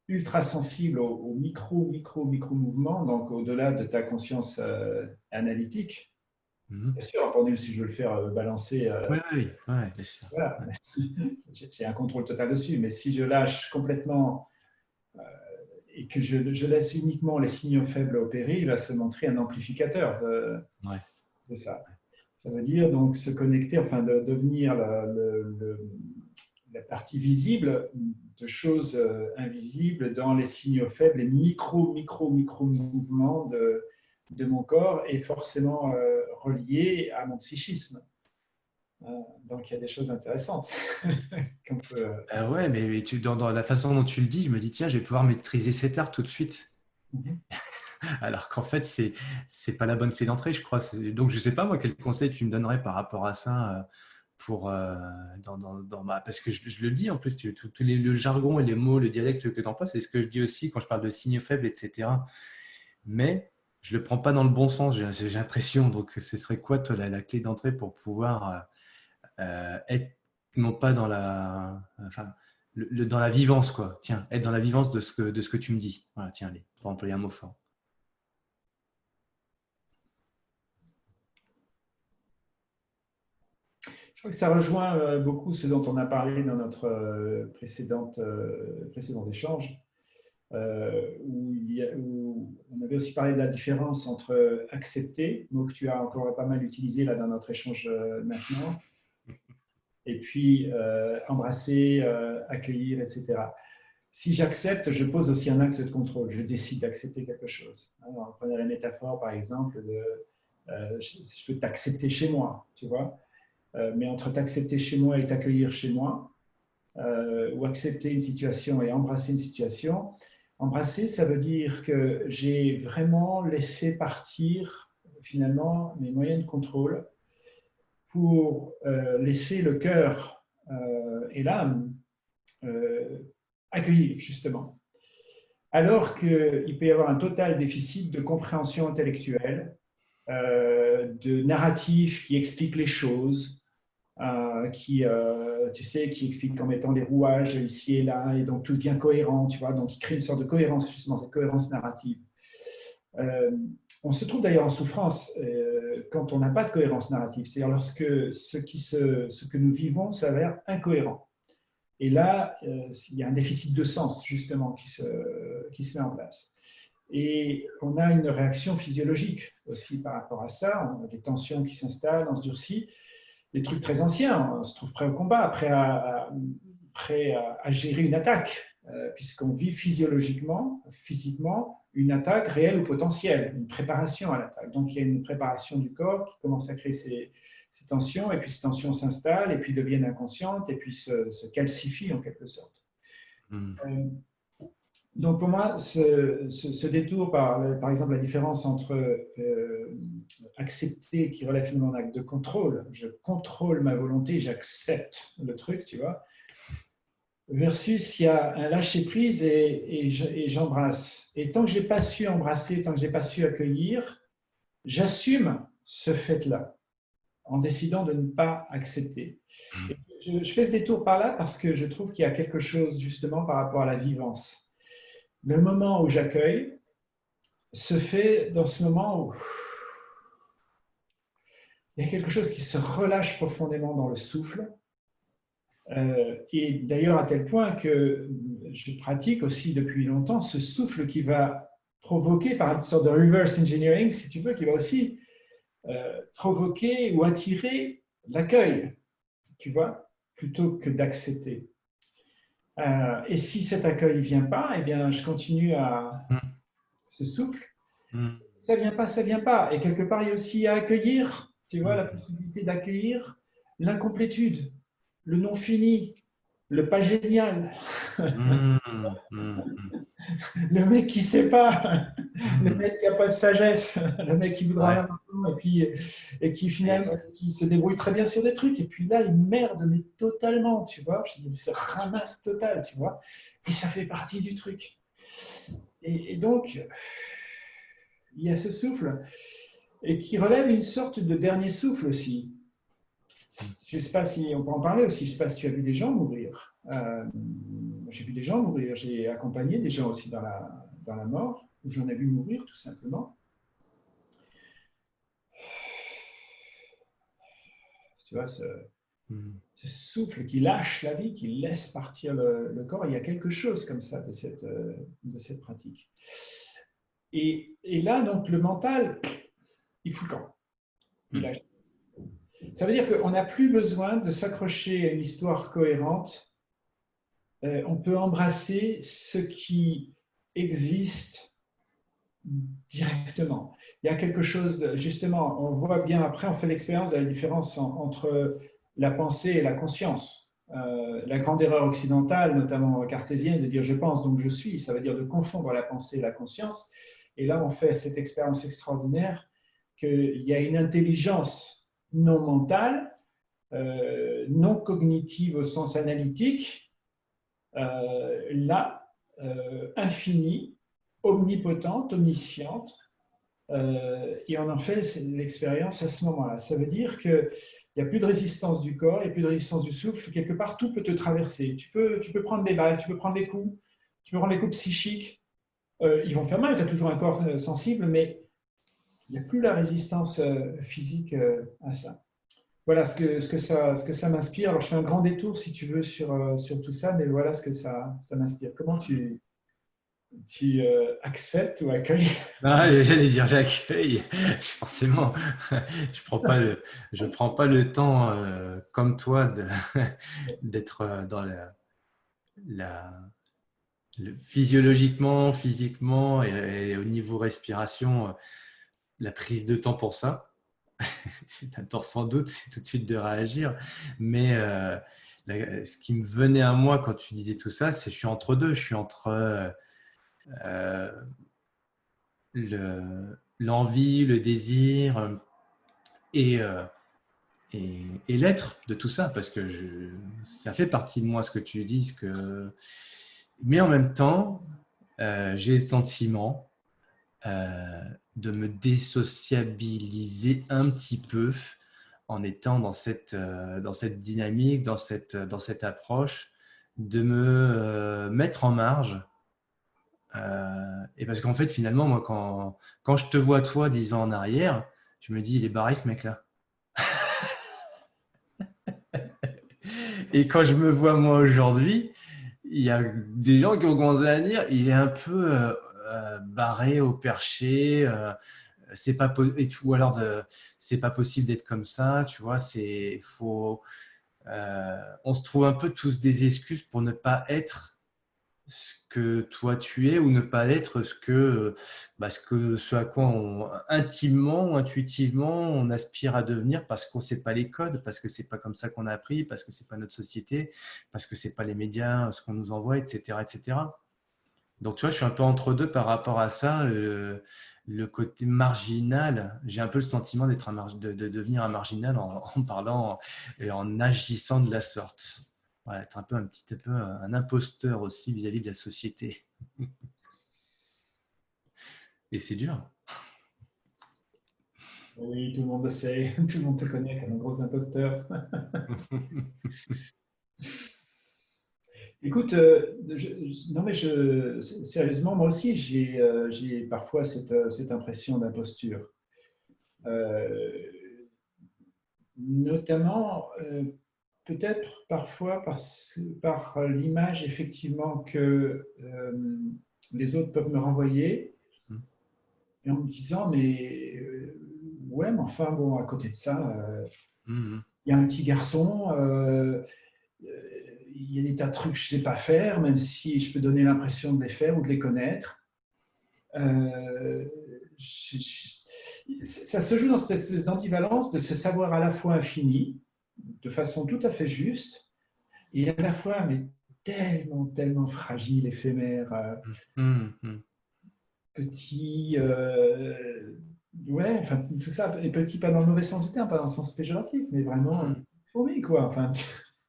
ultra sensible aux, micro, micro, micro mouvements, donc au-delà de ta conscience euh, analytique. Mhm. Bien sûr, pendule, si je veux le faire euh, balancer, oui, oui, oui, bien sûr. Voilà. [LAUGHS] j'ai un contrôle total dessus, mais si je lâche complètement et que je, laisse uniquement les signaux faibles opérer, il va se montrer un amplificateur de, de ça. Ça veut dire donc se connecter, enfin de devenir la partie visible de choses euh, invisibles dans les signaux faibles, les micro, micro, micro mouvements de, de mon corps et forcément euh, reliés à mon psychisme. Euh, donc il y a des choses intéressantes. [LAUGHS] peut... ah ouais, mais, tu, dans, la façon dont tu le dis, je me dis tiens, je vais pouvoir maîtriser cet art tout de suite. Mhm. [LAUGHS] Alors qu'en fait, c'est n'est pas la bonne clé d'entrée, je crois. Donc je ne sais pas moi quel conseil tu me donnerais par rapport à ça pour euh, dans, dans, ma... parce que je, le dis en plus, tout, le jargon et les mots, le dialecte que tu emploies, c'est ce que je dis aussi quand je parle de signes faibles, etc. Mais je le prends pas dans le bon sens, j'ai l'impression. Donc, ce serait quoi toi, la, clé d'entrée pour pouvoir euh, euh, être non pas dans la, enfin, le, dans la vivance, quoi. Tiens, être dans la vivance de ce que, de ce que tu me dis. Voilà, tiens, allez, pour employer un mot fort. Je crois que ça rejoint euh, beaucoup ce dont on a parlé dans notre euh, précédente, euh, précédent échange, où, on avait aussi parlé de la différence entre accepter, mot que tu as encore pas mal utilisé là dans notre échange maintenant, et puis embrasser, accueillir, etc. Si j'accepte, je pose aussi un acte de contrôle, je décide d'accepter quelque chose. Alors, prenez la métaphore par exemple de je peux t'accepter chez moi, tu vois mais entre t'accepter chez moi et t'accueillir chez moi, euh, ou accepter une situation et embrasser une situation, embrasser, ça veut dire que j'ai vraiment laissé partir finalement mes moyens de contrôle pour euh, laisser le cœur et l'âme accueillir justement. Alors qu'il peut y avoir un total déficit de compréhension intellectuelle, de narratifs qui expliquent les choses, euh, qui, euh, tu sais, qui explique qu'en mettant les rouages ici et là, et donc tout devient cohérent, tu vois, donc il crée une sorte de cohérence, justement, cette cohérence narrative. Euh, on se trouve d'ailleurs en souffrance quand on n'a pas de cohérence narrative, c'est-à-dire lorsque ce, ce que nous vivons s'avère incohérent. Et là, il y a un déficit de sens, justement, qui se, qui se met en place. Et on a une réaction physiologique aussi par rapport à ça, on a des tensions qui s'installent, on se durcit, des trucs très anciens. On se trouve prêt au combat, prêt à, prêt à, gérer une attaque, euh, puisqu'on vit physiologiquement, physiquement, une attaque réelle ou potentielle, une préparation à l'attaque. Donc, il y a une préparation du corps qui commence à créer ces, tensions, et puis ces tensions s'installent, et puis deviennent inconscientes, et puis se, calcifient en quelque sorte. Hmm. Euh, donc pour moi, ce, détour par, par exemple la différence entre euh, accepter qui relève finalement d'un acte de contrôle, je contrôle ma volonté, j'accepte le truc, tu vois, versus il y a un lâcher prise et, j'embrasse. Et, tant que je n'ai pas su embrasser, tant que je n'ai pas su accueillir, j'assume ce fait-là en décidant de ne pas accepter. je fais ce détour par là parce que je trouve qu'il y a quelque chose justement par rapport à la vivance le moment où j'accueille se fait dans ce moment où il y a quelque chose qui se relâche profondément dans le souffle. Euh, et d'ailleurs à tel point que je pratique aussi depuis longtemps ce souffle qui va provoquer par une sorte de reverse engineering, si tu veux, qui va aussi euh, provoquer ou attirer l'accueil, tu vois, plutôt que d'accepter. Euh, et si cet accueil ne vient pas, eh bien, je continue à mm. ce souffle. Mm. Ça ne vient pas, ça ne vient pas. Et quelque part, il y a aussi à accueillir, tu vois, la possibilité d'accueillir l'incomplétude, le non fini, le pas génial. le mec qui ne sait pas, le mec qui n'a pas de sagesse, le mec qui voudra rien et, puis, et qui finalement qui se débrouille très bien sur des trucs. Et puis là, il merde, mais totalement, tu vois. Il se ramasse total, tu vois. Et ça fait partie du truc. Et, donc, il y a ce souffle et qui relève une sorte de dernier souffle aussi. Je ne sais pas si on peut en parler aussi. Je ne sais pas si tu as vu des gens mourir j'ai vu des gens mourir, j'ai accompagné des gens aussi dans la, dans la mort, où j'en ai vu mourir tout simplement. Tu vois, ce, hmm. ce, souffle qui lâche la vie, qui laisse partir le, corps, il y a quelque chose comme ça de cette, de cette pratique. Et, et là, donc, le mental, il fout le camp. Il hmm. lâche ça veut dire qu'on n'a plus besoin de s'accrocher à une histoire cohérente. Euh, on peut embrasser ce qui existe directement. Il y a quelque chose, justement, on voit bien après, on fait l'expérience de la différence entre la pensée et la conscience. Euh, la grande erreur occidentale, notamment cartésienne, de dire je pense donc je suis, ça veut dire de confondre la pensée et la conscience. Et là, on fait cette expérience extraordinaire qu'il y a une intelligence non mentale, euh, non cognitive au sens analytique, euh, là, euh, infinie, omnipotente, omnisciente, et on en fait l'expérience à ce moment-là. Ça veut dire qu'il n'y a plus de résistance du corps, il n'y a plus de résistance du souffle, quelque part tout peut te traverser. Tu peux, tu peux prendre des balles, tu peux prendre des coups, tu peux prendre des coups psychiques, ils vont faire mal, tu as toujours un corps sensible, mais il n'y a plus la résistance euh, physique euh, à ça. Voilà ce que, ce que ça, ce que ça m'inspire. Alors, je fais un grand détour, si tu veux, sur, euh, sur tout ça, mais voilà ce que ça, ça m'inspire. Comment tu, tu acceptes ou accueilles? [LAUGHS] Ah, J'allais dire j'accueille. [LAUGHS] Forcément, [LAUGHS] je prends prends pas le temps comme toi d'être dans la, la physiologiquement, physiquement et, au niveau respiration la prise de temps pour ça. [LAUGHS] c'est un temps sans doute, c'est tout de suite de réagir. Mais euh, ce qui me venait à moi quand tu disais tout ça, c'est que je suis entre deux. Je suis entre euh, l'envie, le, désir et, euh, et, l'être de tout ça. Parce que ça fait partie de moi ce que tu dis. Que... Mais en même temps, j'ai le sentiment de me désociabiliser un petit peu en étant dans cette, euh, dans cette dynamique, dans cette, dans cette approche, de me euh, mettre en marge. Euh, et parce qu'en fait, finalement, moi, quand, quand je te vois, toi, dix ans en arrière, je me dis, il est barré ce mec-là. [LAUGHS] et quand je me vois, moi, aujourd'hui, il y a des gens qui ont commencé à dire, il est un peu euh, barré au perché. Euh, c'est pas ou alors c'est pas possible d'être comme ça. Tu vois, c'est faut. Euh, on se trouve un peu tous des excuses pour ne pas être ce que toi tu es ou ne pas être ce que, bah, que ce à quoi on, intimement, intuitivement, on aspire à devenir parce qu'on ne sait pas les codes, parce que c'est pas comme ça qu'on a appris, parce que c'est pas notre société, parce que c'est pas les médias, ce qu'on nous envoie, etc., etc. Donc, tu vois, je suis un peu entre deux par rapport à ça. Le, côté marginal, j'ai un peu le sentiment d'être de, de, devenir un marginal [LAUGHS] en, parlant et en agissant de la sorte. Voilà, être un peu un petit peu un imposteur aussi vis-à-vis de la société. [LAUGHS] Et c'est dur. Oui, tout le monde le sait, [LAUGHS] tout le monde te connaît comme un gros imposteur. Écoute, euh, non mais je, sérieusement, moi aussi, j'ai euh, parfois cette, euh, cette impression d'imposture. notamment, peut-être parfois par, par l'image effectivement que les autres peuvent me renvoyer, et en me disant, mais ouais, mais enfin, bon, à côté de ça, mmh. il y a un petit garçon il y a des tas de trucs que je ne sais pas faire, même si je peux donner l'impression de les faire ou de les connaître. Euh, ça se joue dans cette espèce d'ambivalence de se savoir à la fois infini, de façon tout à fait juste, et à la fois mais tellement, tellement fragile, éphémère, euh, mmh, mmh, mmh. petit, euh, ouais, enfin tout ça, et petit pas dans le mauvais sens du terme, pas dans le sens péjoratif, mais vraiment fourmi quoi, enfin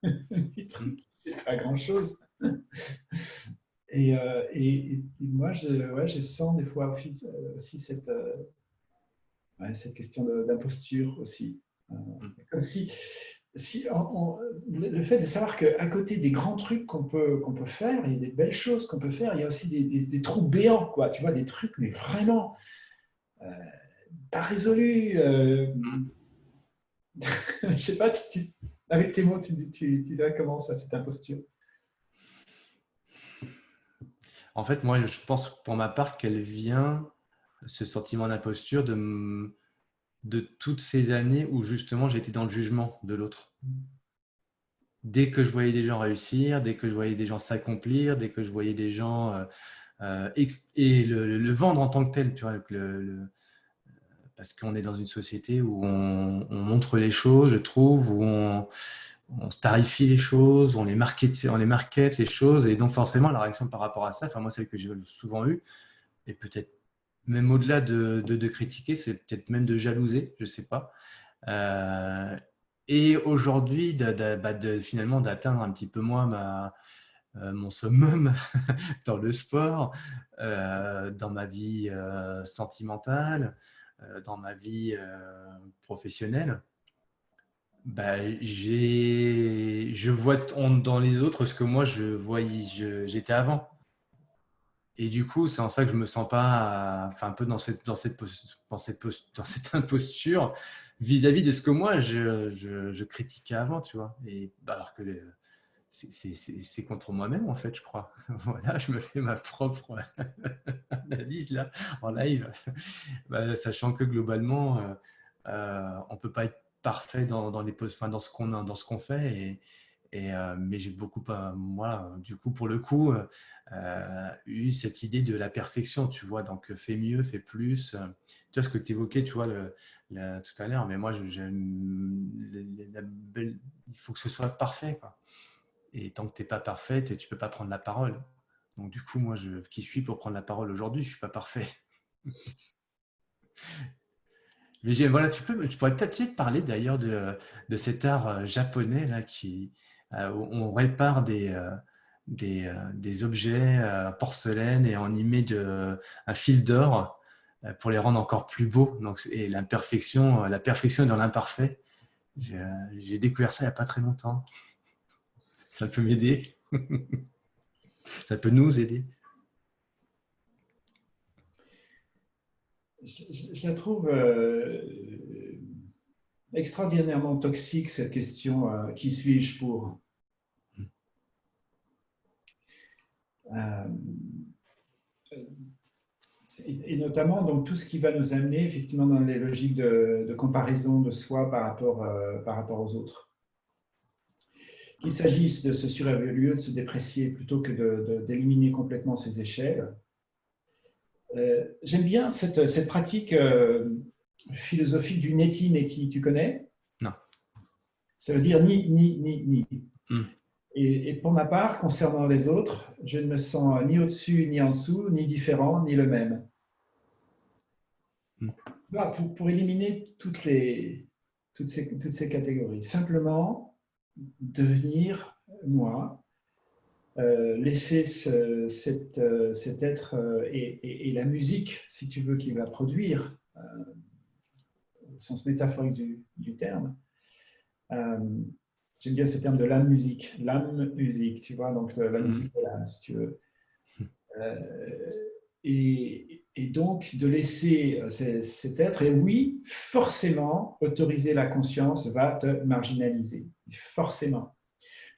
[LAUGHS] petit truc c'est pas grand-chose. Euh, et, et, moi, je, ouais, je sens des fois aussi, euh, cette, euh, cette question d'imposture aussi. Mm. Comme si, si le fait de savoir qu'à côté des grands trucs qu'on peut, qu'on peut faire, il y a des belles choses qu'on peut faire, il y a aussi des, des, trous béants, quoi. Tu vois, des trucs, mais vraiment pas résolus. Euh, [LAUGHS] je sais pas, avec tes tu, dirais comment ça, cette imposture En fait, moi, je pense pour ma part qu'elle vient, ce sentiment d'imposture, de de toutes ces années où justement j'étais dans le jugement de l'autre. Dès que je voyais des gens réussir, dès que je voyais des gens s'accomplir, dès que je voyais des gens euh, euh, et le, vendre en tant que tel, tu vois, parce qu'on est dans une société où on, montre les choses, je trouve, où on, starifie les choses, on les market, on les market les choses, et donc forcément la réaction par rapport à ça, enfin moi celle que j'ai souvent eue, et peut-être même au-delà de, critiquer, c'est peut-être même de jalouser, je ne sais pas. Euh, et aujourd'hui, bah, finalement, d'atteindre un petit peu moins ma, euh, mon summum [LAUGHS] dans le sport, euh, dans ma vie sentimentale, dans ma vie professionnelle. Bah, je vois dans les autres ce que moi je voyais, j'étais avant. Et du coup, c'est en ça que je me sens pas, enfin, un peu dans cette, dans cette, dans dans cette [LAUGHS] imposture vis-à-vis de ce que moi, je, critiquais avant, tu vois. Et bah, alors que c'est contre moi-même, en fait, je crois. [LAUGHS] Voilà, je me fais ma propre [LAUGHS] analyse là, en live, bah, sachant que globalement, euh, euh, on peut pas être parfait dans, dans les enfin, dans ce qu'on fait. Et, euh, mais j'ai beaucoup, moi, du coup, pour le coup, euh, eu cette idée de la perfection, tu vois, donc fais mieux, fais plus. Tu vois ce que tu évoquais, tu vois, tout à l'heure, mais moi, il faut que ce soit parfait, quoi. Et tant que tu n'es pas parfaite, tu ne peux pas prendre la parole. Donc, du coup, moi, qui suis pour prendre la parole aujourd'hui, je ne suis pas parfait. [LAUGHS] Mais voilà, tu, peux, tu pourrais peut-être parler d'ailleurs de, de, cet art euh, japonais là, qui, euh, on répare des, euh, des, des, objets porcelaine et on y met de, un fil d'or pour les rendre encore plus beaux. Donc, et l'imperfection, la perfection est dans l'imparfait. J'ai découvert ça il n'y a pas très longtemps. Ça peut m'aider. [LAUGHS] ça peut nous aider. Je, la trouve extraordinairement toxique, cette question euh, qui suis-je pour? Euh, et, notamment donc tout ce qui va nous amener effectivement dans les logiques de, comparaison de soi par rapport, euh, par rapport aux autres. Qu'il s'agisse de se surévaluer, de se déprécier plutôt que d'éliminer complètement ces échelles. J'aime bien cette, cette pratique philosophique du neti-neti, tu connais? Non. Ça veut dire ni, ni, ni, ni. Hmm. Et, pour ma part, concernant les autres, je ne me sens ni au-dessus, ni en dessous, ni différent, ni le même. Hmm. pour, éliminer toutes, les, toutes, ces, toutes ces catégories. Simplement, devenir moi, euh, laisser cet, euh, cet, être euh, et, et, la musique, si tu veux, qu'il va produire, sens métaphorique du, terme. J'aime bien ce terme de la musique, l'âme musique, tu vois, donc la mhm. musique de l'âme, si tu veux. Euh, et, donc de laisser euh, cet être, et oui, forcément, autoriser la conscience va te marginaliser, forcément.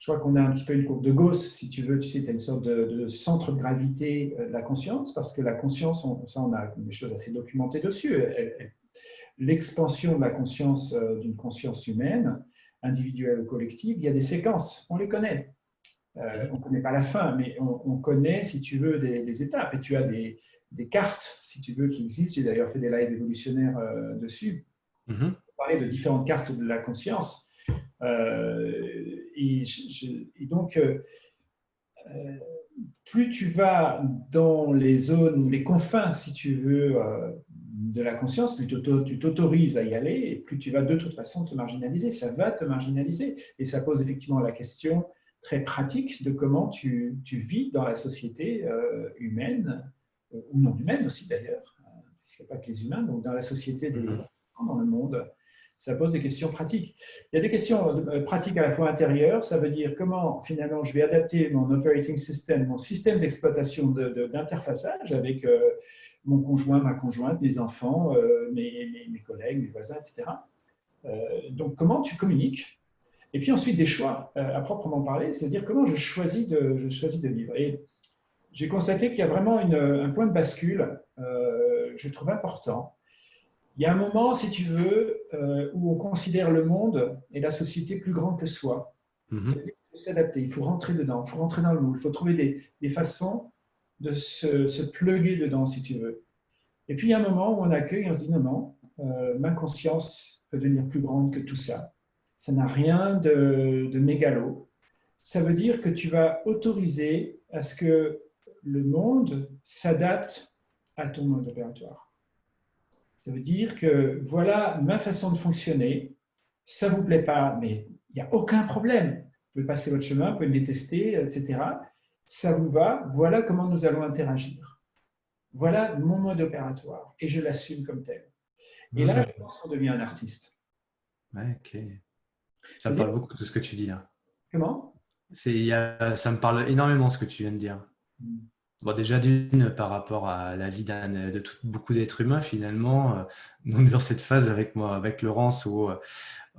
Je crois qu'on a un petit peu une courbe de Gauss, si tu veux, tu sais, tu as une sorte de, centre de gravité de la conscience, parce que la conscience, on, ça, on a des choses assez documentées dessus, l'expansion de la conscience, euh, d'une conscience humaine, individuelle ou collective, il y a des séquences, on les connaît. Euh, on ne connaît pas la fin, mais on, connaît, si tu veux, des, étapes. Et tu as des, cartes, si tu veux, qui existent. J'ai d'ailleurs fait des lives évolutionnaires euh, dessus. Mm -hmm. parler de différentes cartes de la conscience. et, donc, plus tu vas dans les zones, les confins, si tu veux, de la conscience, plus tu t'autorises à y aller, et plus tu vas de toute façon te marginaliser. Ça va te marginaliser. Et ça pose effectivement la question très pratique de comment tu, vis dans la société euh, humaine, euh, ou non humaine aussi d'ailleurs, euh, parce qu'il n'y a pas que les humains, donc dans la société des, mm-hmm. dans le monde, ça pose des questions pratiques. Il y a des questions euh, pratiques à la fois intérieures, ça veut dire comment finalement je vais adapter mon operating system, mon système d'exploitation d'interfaçage avec euh, mon conjoint, ma conjointe, mes enfants, euh, mes, mes, collègues, mes voisins, etc. donc comment tu communiques? Et puis ensuite des choix à proprement parler, c'est-à-dire comment je choisis de, je choisis de vivre. Et j'ai constaté qu'il y a vraiment une, un point de bascule, je trouve important, il y a un moment, si tu veux, euh, où on considère le monde et la société plus grand que soi. Mm s'adapter, il faut rentrer dedans, il faut rentrer dans le moule, il faut trouver des, façons de se, se pluguer dedans, si tu veux. Et puis, il y a un moment où on accueille, on se dit non, non, euh, ma conscience peut devenir plus grande que tout ça. Ça n'a rien de, de mégalo. Ça veut dire que tu vas autoriser à ce que le monde s'adapte à ton mode opératoire. Ça veut dire que voilà ma façon de fonctionner, ça ne vous plaît pas, mais il n'y a aucun problème. Vous pouvez passer votre chemin, vous pouvez me détester, etc. Ça vous va, voilà comment nous allons interagir. Voilà mon mode opératoire et je l'assume comme tel. Et là, je pense qu'on devient un artiste. ok. Ça me parle beaucoup de ce que tu dis là. Comment? Ça me parle énormément ce que tu viens de dire. Bon, déjà d'une, par rapport à la vie de beaucoup d'êtres humains, finalement, euh, nous dans cette phase avec moi, avec Laurence, où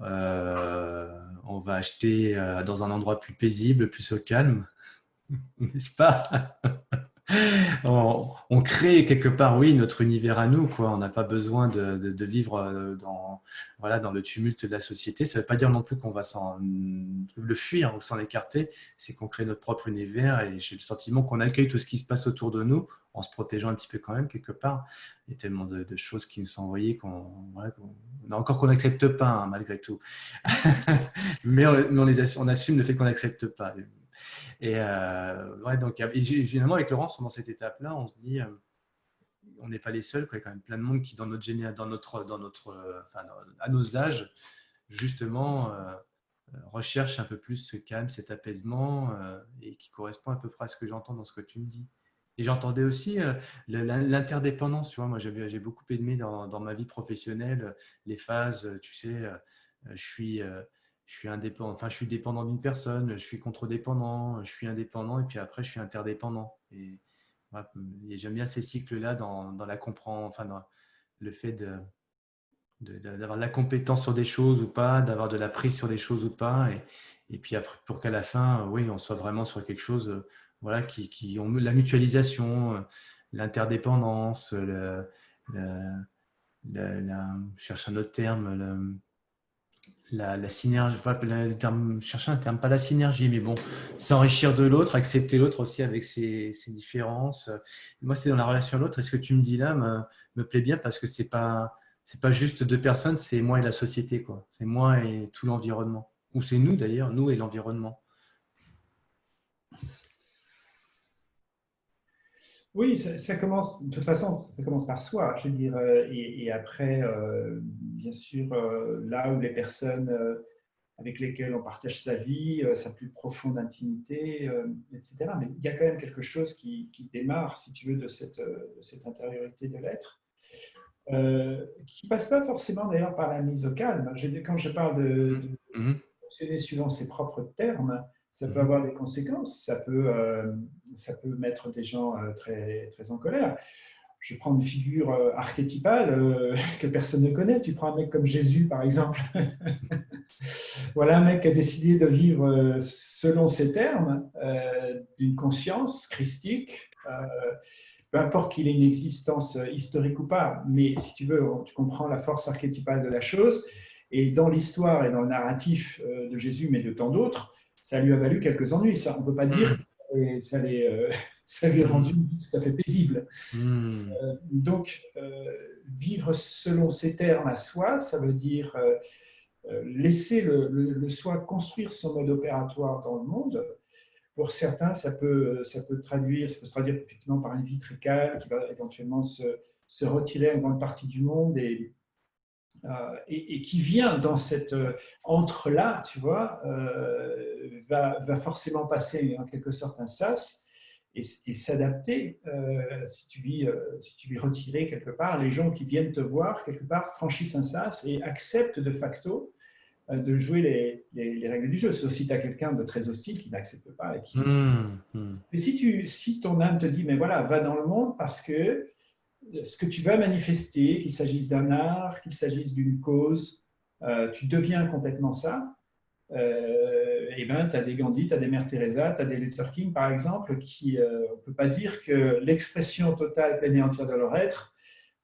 euh, on va acheter euh, dans un endroit plus paisible, plus au calme, [LAUGHS] n'est-ce pas? On, crée quelque part, oui, notre univers à nous. Quoi. On n'a pas besoin de, vivre euh, dans, voilà, dans le tumulte de la société. Ça ne veut pas dire non plus qu'on va le fuir ou s'en écarter. C'est qu'on crée notre propre univers et j'ai le sentiment qu'on accueille tout ce qui se passe autour de nous en se protégeant un petit peu quand même quelque part. Il y a tellement de, choses qui nous sont envoyées qu'on encore qu'on n'accepte pas hein, malgré tout. [LAUGHS] mais on assume le fait qu'on n'accepte pas. Et euh, ouais, donc, finalement, avec Laurence, dans cette étape-là, on se dit, euh, on n'est pas les seuls, il y a quand même plein de monde qui, dans notre, dans notre, dans notre, euh, à nos âges, justement, recherche un peu plus ce calme, cet apaisement, et qui correspond à peu près à ce que j'entends dans ce que tu me dis. Et j'entendais aussi l'interdépendance. Tu vois, moi, j'ai beaucoup aimé dans, ma vie professionnelle les phases, tu sais, je suis je suis indépendant, enfin je suis dépendant d'une personne, je suis contre-dépendant, je suis indépendant et puis après je suis interdépendant. Et, j'aime bien ces cycles-là dans, dans, la compréhension, enfin le fait de d'avoir de, la compétence sur des choses ou pas, d'avoir de la prise sur des choses ou pas, et, et puis après pour qu'à la fin, oui, on soit vraiment sur quelque chose, voilà, qui, qui la mutualisation, l'interdépendance, le, cherche un autre terme, la, synergie, le terme, chercher un terme, pas la synergie, mais bon, s'enrichir de l'autre, accepter l'autre aussi avec ses, différences. Moi, c'est dans la relation à l'autre. Et ce que tu me dis là me, me plaît bien parce que c'est pas, c'est pas juste deux personnes, c'est moi et la société, quoi. C'est moi et tout l'environnement. Ou c'est nous d'ailleurs, nous et l'environnement. Oui, ça, commence, de toute façon, ça commence par soi, je veux dire, euh, et, après, euh, bien sûr, euh, là où les personnes avec lesquelles on partage sa vie, sa plus profonde intimité, etc. Mais il y a quand même quelque chose qui, démarre, si tu veux, de cette, cette intériorité de l'être, qui passe pas forcément d'ailleurs par la mise au calme. quand je parle de, de mmh. fonctionner suivant ses propres termes, ça peut mhm. avoir des conséquences, ça peut, euh, ça peut mettre des gens euh, très, très en colère. Je prends une figure euh, archétypale [LAUGHS] que personne ne connaît. Tu prends un mec comme Jésus, par exemple. [LAUGHS] voilà un mec qui a décidé de vivre selon ses termes, d'une conscience christique, peu importe qu'il ait une existence historique ou pas, mais si tu veux, tu comprends la force archétypale de la chose. Et dans l'histoire et dans le narratif de Jésus, mais de tant d'autres, ça lui a valu quelques ennuis. Ça, on ne peut pas dire que ça, euh, [LAUGHS] ça, lui a rendu tout à fait paisible. Hmm. Euh, donc, euh, vivre selon ses termes à soi, ça veut dire laisser le, soi construire son mode opératoire dans le monde. Pour certains, ça peut, ça peut, traduire, ça peut se traduire effectivement par une vie très calme qui va éventuellement se, se retirer à une grande partie du monde et euh, et, qui vient dans cette euh, entre-là, tu vois, euh, va, va, forcément passer en quelque sorte un sas. et, s'adapter si, tu vis, si tu retiré quelque part. Les gens qui viennent te voir, quelque part, franchissent un sas et acceptent de facto de jouer les, les, règles du jeu. Sauf si tu as quelqu'un de très hostile qui n'accepte pas. Et qui... Mmh, mmh. Mais si, tu, si ton âme te dit, mais voilà, va dans le monde parce que ce que tu vas manifester, qu'il s'agisse d'un art, qu'il s'agisse d'une cause, euh, tu deviens complètement ça. Euh, et ben, tu as des Gandhi, tu as des Mère Teresa, tu as des Luther King, par exemple, qui, euh, on ne peut pas dire que l'expression totale, pleine et entière de leur être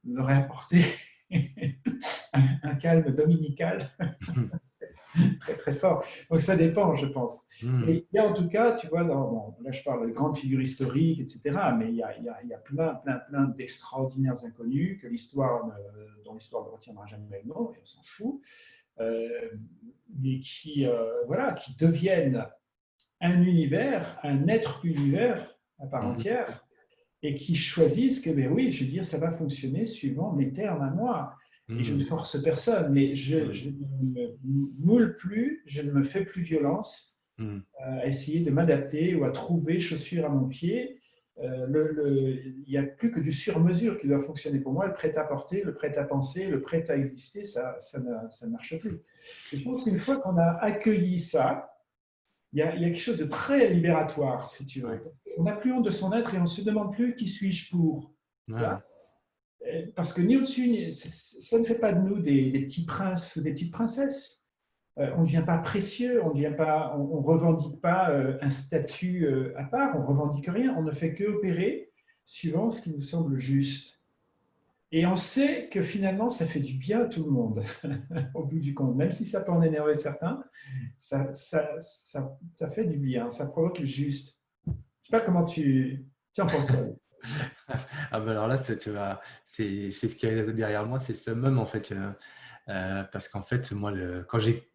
leur a apporté [LAUGHS] un, calme dominical [LAUGHS] très très fort. Donc ça dépend, je pense. Hmm. Et il y a en tout cas, tu vois, dans, là je parle de grandes figures historiques, etc., mais il y a, il y a, plein, plein, plein d'extraordinaires inconnus que l'histoire, dont l'histoire ne retiendra jamais le nom, et on s'en fout, euh, mais qui, euh, voilà, qui deviennent un univers, un être univers à part hmm. entière, et qui choisissent que, ben oui, je veux dire, ça va fonctionner suivant mes termes à moi. Et je ne hmm. force personne, mais je, ne me moule plus, je ne me fais plus violence hmm. à essayer de m'adapter ou à trouver chaussures à mon pied. Euh, le, il n'y a plus que du sur-mesure qui doit fonctionner pour moi. Le prêt-à-porter, le prêt-à-penser, le prêt-à-exister, ça, ça, ne, marche plus. je pense qu'une fois qu'on a accueilli ça, il y, a, il y, a, quelque chose de très libératoire, si tu veux. On n'a plus honte de son être et on ne se demande plus qui suis-je pour. Euh, parce que ni au-dessus, ça ne fait pas de nous des, petits princes ou des petites princesses. Euh, on ne devient pas précieux, on ne on, revendique pas euh, un statut à part, on revendique rien, on ne fait que opérer suivant ce qui nous semble juste. Et on sait que finalement, ça fait du bien à tout le monde, [LAUGHS] au bout du compte. Même si ça peut en énerver certains, ça, ça, ça, fait du bien, ça provoque le juste. Je ne sais pas comment tu, tu en penses ah ben alors là, c'est ce qui est derrière moi, c'est ce même en fait. Euh, euh, parce qu'en fait, moi, quand j'ai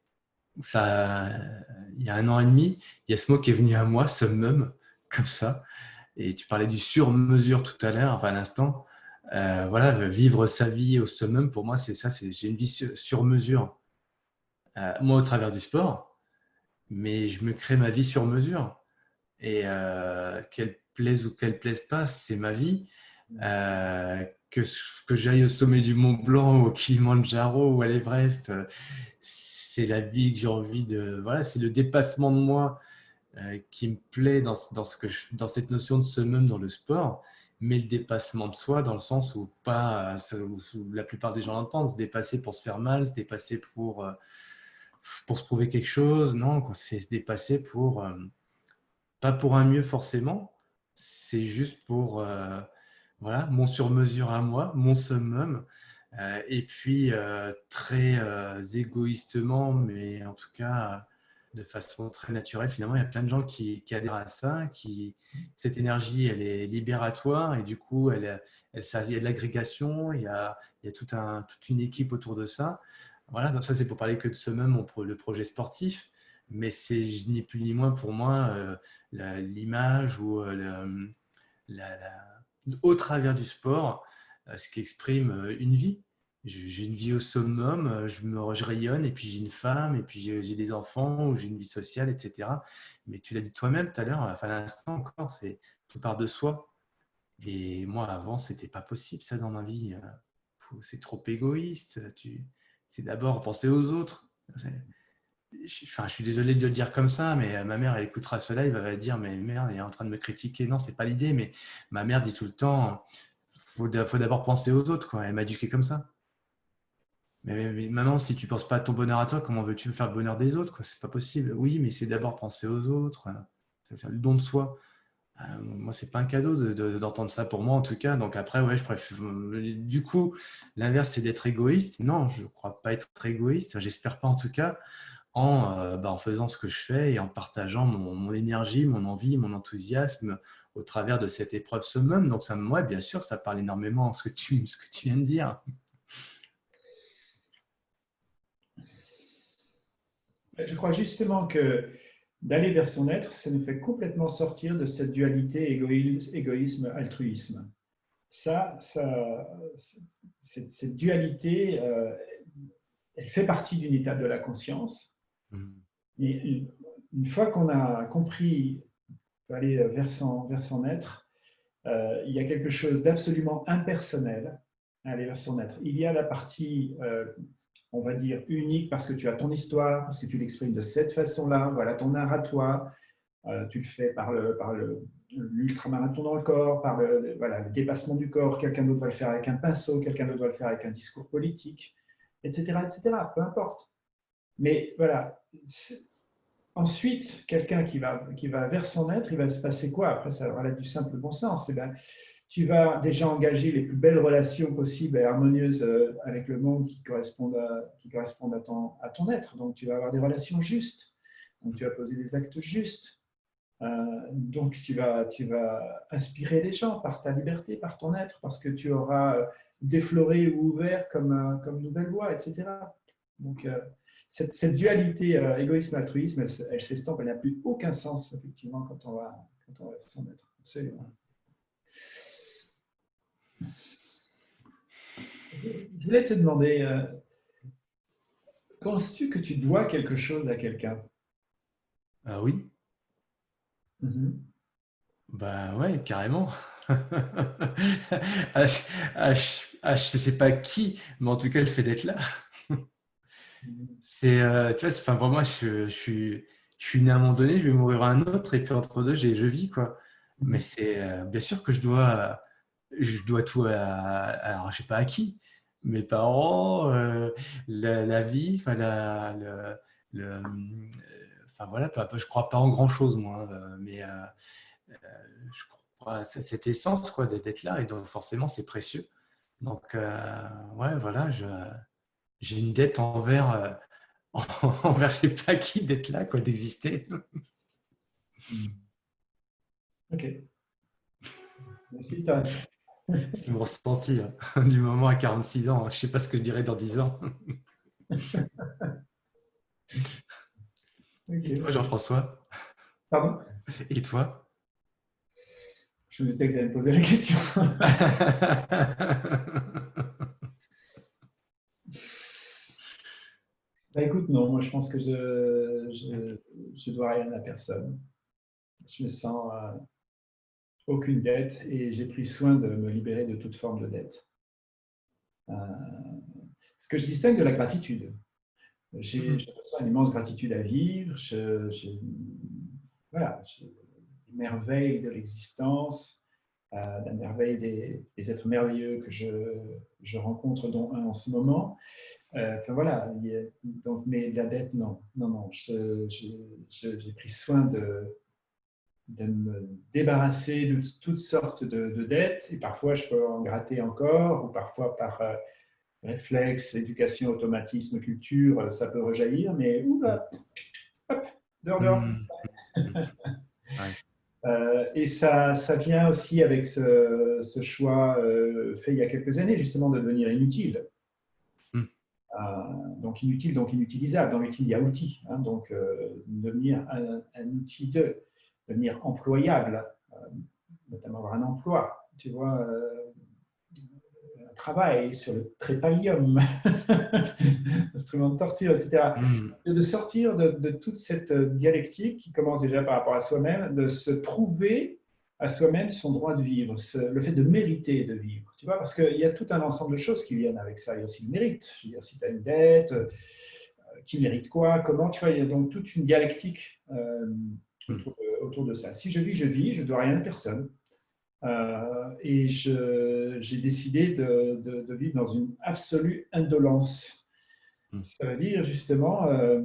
il y a un an et demi, il y a ce mot qui est venu à moi, summum, comme ça. Et tu parlais du sur-mesure tout à l'heure, enfin à l'instant. Euh, voilà, vivre sa vie au summum, pour moi, c'est ça. J'ai une vie sur mesure. moi, au travers du sport, mais je me crée ma vie sur mesure. Et quelle plaise ou qu'elle plaise pas, c'est ma vie. Euh, que, que j'aille au sommet du Mont Blanc, au Kilimanjaro ou à l'Everest, euh, c'est la vie que j'ai envie de. Voilà, c'est le dépassement de moi euh, qui me plaît dans, dans, ce que dans cette notion de summum dans le sport, mais le dépassement de soi dans le sens où pas, où la plupart des gens l'entendent, se dépasser pour se faire mal, se dépasser pour, pour se prouver quelque chose. Non, c'est se dépasser pour. pas pour un mieux forcément, c'est juste pour euh, voilà, mon sur-mesure à moi, mon summum. Euh, et puis, euh, très égoïstement, mais en tout cas de façon très naturelle, finalement, il y a plein de gens qui, adhèrent à ça, qui, cette énergie, elle est libératoire et du coup, elle, elle, il y a de l'agrégation, il y a, il y a tout un, toute une équipe autour de ça. Voilà, ça c'est pour parler que de même, le projet sportif mais c'est ni plus ni moins pour moi euh, l'image ou euh, au travers du sport, euh, ce qui exprime une vie. J'ai une vie au summum, je me rayonne, et puis j'ai une femme, et puis j'ai des enfants, ou j'ai une vie sociale, etc. Mais tu l'as dit toi-même tout à l'heure, enfin à l'instant encore, c'est tout part de soi. Et moi, avant, c'était pas possible ça dans ma vie. C'est trop égoïste. C'est d'abord penser aux autres enfin, je suis désolé de le dire comme ça, mais euh, ma mère, elle écoutera cela, elle va dire, mais merde, elle est en train de me critiquer. Non, c'est pas l'idée, mais ma mère dit tout le temps, faut, faut d'abord penser aux autres. Quoi. Elle m'a éduqué comme ça. Mais, maintenant, si tu penses pas à ton bonheur à toi, comment veux-tu faire le bonheur des autres C'est pas possible. Oui, mais c'est d'abord penser aux autres. C'est le don de soi. Euh, moi, c'est pas un cadeau d'entendre ça pour moi, en tout cas. Donc après, ouais, je préfère. Du coup, l'inverse, c'est d'être égoïste. Non, je crois pas être égoïste. J'espère pas, en tout cas en, euh, bah, en, faisant ce que je fais et en partageant mon, énergie, mon envie, mon enthousiasme au travers de cette épreuve summum. Donc, ça, moi, bien sûr, ça parle énormément ce que tu, [LAUGHS] ce que tu viens de dire. Je crois justement que d'aller vers son être, ça nous fait complètement sortir de cette dualité égoïsme-altruisme. Ça, cette, dualité, euh, elle fait partie d'une étape de la conscience. Et une fois qu'on a compris aller vers son, vers son être, il y a quelque chose d'absolument impersonnel à aller vers son être. Il y a la partie on va dire, unique parce que tu as ton histoire, parce que tu l'exprimes de cette façon-là, voilà ton art à toi, euh, tu le fais par le par l'ultramarathon dans le corps, par le, voilà, le dépassement du corps, quelqu'un d'autre va le faire avec un pinceau, quelqu'un d'autre va le faire avec un discours politique, etc. etc. peu importe. Mais voilà, ensuite, quelqu'un qui va, qui va vers son être, il va se passer quoi? Après, ça être du simple bon sens. Eh ben, tu vas déjà engager les plus belles relations possibles et harmonieuses euh, avec le monde qui correspondent à, qui correspondent à, ton, à ton être. Donc, tu vas avoir des relations justes. Donc, tu vas poser des actes justes. Euh, donc, tu vas, tu vas inspirer les gens par ta liberté, par ton être, parce que tu auras euh, défloré ou ouvert comme, comme nouvelle voie, etc. Donc, cette, cette, dualité égoïsme-altruisme, elle, elle s'estompe, elle n'a plus aucun sens, effectivement, quand on va, quand on va s'en être. Absolument. Je voulais te demander, euh, penses-tu que tu dois quelque chose à quelqu'un? Ah oui. Mm Ben ouais, carrément. [LAUGHS] ah, je sais pas qui, mais en tout cas le fait d'être là. C'est, euh, tu vois, enfin pour moi, je, suis, je suis né à un moment donné, je vais mourir à un autre, et puis entre deux, je vis quoi. Mais c'est euh, bien sûr que je dois, je dois tout à, alors je sais pas à qui, mes parents, euh, la, vie, enfin, la, le, enfin voilà, je crois pas en grand chose moi, mais je crois à cette essence quoi d'être là et donc forcément c'est précieux. Donc ouais, voilà, j'ai une dette envers [LAUGHS] envers je sais pas qui d'être là quoi, d'exister. Ok. Merci, C'est mon ressenti hein. du moment à 46 ans. Je ne sais pas ce que je dirais dans 10 ans. [LAUGHS] Et toi, Jean-François? Pardon? Et toi? Je me doutais que tu allais me poser la question. [LAUGHS] bah, écoute, non, moi je pense que je ne je, dois rien à personne. Je me sens... Euh, aucune dette et j'ai pris soin de me libérer de toute forme de dette. Euh, ce que je distingue de la gratitude. J'ai mm une immense gratitude à vivre, je, je, voilà, merveille de l'existence, euh, la merveille des, êtres merveilleux que je, je, rencontre, dont un en ce moment. Euh, voilà, donc, mais la dette, non, non, non, j'ai pris soin de, de me débarrasser de toutes sortes de, dettes, et parfois je peux en gratter encore, ou parfois par euh, réflexe, éducation, automatisme, culture, euh, ça peut rejaillir, mais oula, hop, dehors, dehors. [LAUGHS] Mmh. Euh, et ça, ça vient aussi avec ce, choix fait il y a quelques années, justement, de devenir inutile. Mmh. donc inutile, donc inutilisable. Dans l'utile, il y a outil. Hein, donc devenir un, un outil de devenir employable, euh, notamment avoir un emploi, tu vois, euh, un travail sur le trépalium, [LAUGHS] instrument de torture, etc. Mm. De sortir de, toute cette dialectique qui commence déjà par rapport à soi-même, de se prouver à soi-même son droit de vivre, le fait de mériter de vivre. Tu vois, parce qu'il y a tout un ensemble de choses qui viennent avec ça. Il y a aussi le mérite. Je veux dire, si tu as une dette, euh, qui mérite quoi, comment, tu vois, il y a donc toute une dialectique mm autour de ça. Si je vis, je vis, je ne dois rien à personne. Euh, et j'ai décidé de, vivre dans une absolue indolence. Hmm. Ça veut dire justement euh,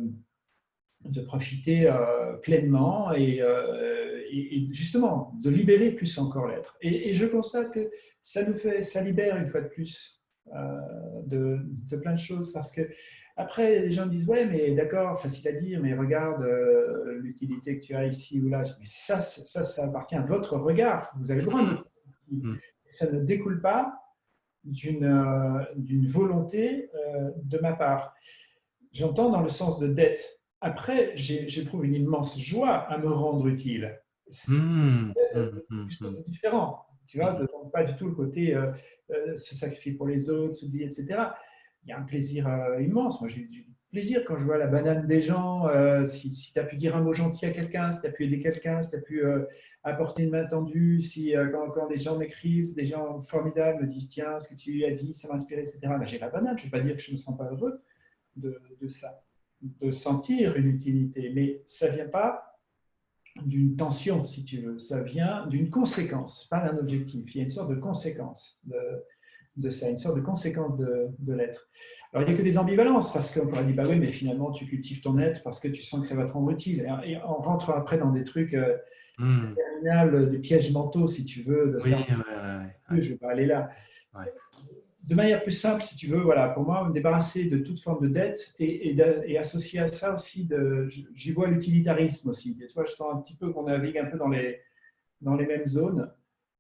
de profiter euh, pleinement et, justement de libérer plus encore l'être. Et, je constate que ça nous fait, ça libère une fois de plus de, de, plein de choses parce que après, les gens disent, ouais, mais d'accord, facile à dire, mais regarde euh, l'utilité que tu as ici ou là. Mais ça, ça, ça appartient à votre regard. Vous avez le droit de mm. Ça ne découle pas d'une euh, volonté euh, de ma part. J'entends dans le sens de dette. Après, j'éprouve une immense joie à me rendre utile. C'est mm. mm, différent. Tu vois, pas du tout le côté se sacrifier pour les autres, s'oublier, etc il y a un plaisir euh, immense. Moi, j'ai plaisir quand je vois la banane des gens. Euh, si, si tu as pu dire un mot gentil à quelqu'un, si tu as pu aider quelqu'un, si tu as pu euh, apporter une main tendue, si euh, quand, quand, des gens m'écrivent, des gens formidables me disent Tiens, ce que tu as dit, ça m'a inspiré, etc. Ben, j'ai la banane. Je ne vais pas dire que je ne me sens pas heureux de, de, ça, de sentir une utilité, mais ça ne vient pas d'une tension, si tu veux. Ça vient d'une conséquence, pas d'un objectif. Il y a une sorte de conséquence de, de ça, une sorte de conséquence de, de l'être. Alors, il n'y a que des ambivalences, parce qu'on pourrait dire, bah oui, mais finalement, tu cultives ton être parce que tu sens que ça va te rendre utile. Et on rentre après dans des trucs euh, hmm. des pièges mentaux, si tu veux. De ça. Je ne vais pas aller là. De manière plus simple, si tu veux, voilà, pour moi, me débarrasser de toute forme de dette et, associer à ça aussi, j'y vois l'utilitarisme aussi. Et toi, je sens un petit peu qu'on navigue un peu dans les, dans les mêmes zones.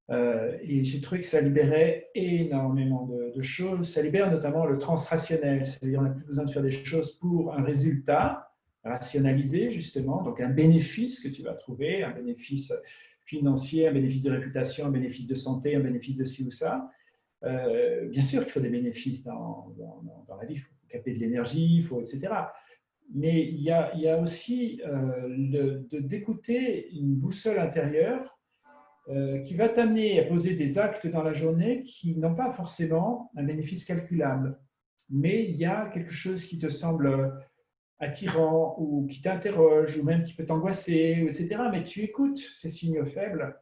Euh, et j'ai trouvé que ça libérait énormément de, choses. Ça libère notamment le transrationnel, c'est-à-dire on n'a plus besoin de faire des choses pour un résultat rationalisé, justement, donc un bénéfice que tu vas trouver, un bénéfice financier, un bénéfice de réputation, un bénéfice de santé, un bénéfice de ci ou ça. Euh, bien sûr qu'il faut des bénéfices dans, la vie, il faut capter de l'énergie, etc. Mais il y a, aussi euh, d'écouter une boussole intérieure euh, qui va t'amener à poser des actes dans la journée qui n'ont pas forcément un bénéfice calculable. Mais il y a quelque chose qui te semble attirant ou qui t'interroge ou même qui peut t'angoisser, etc. Mais tu écoutes ces signaux faibles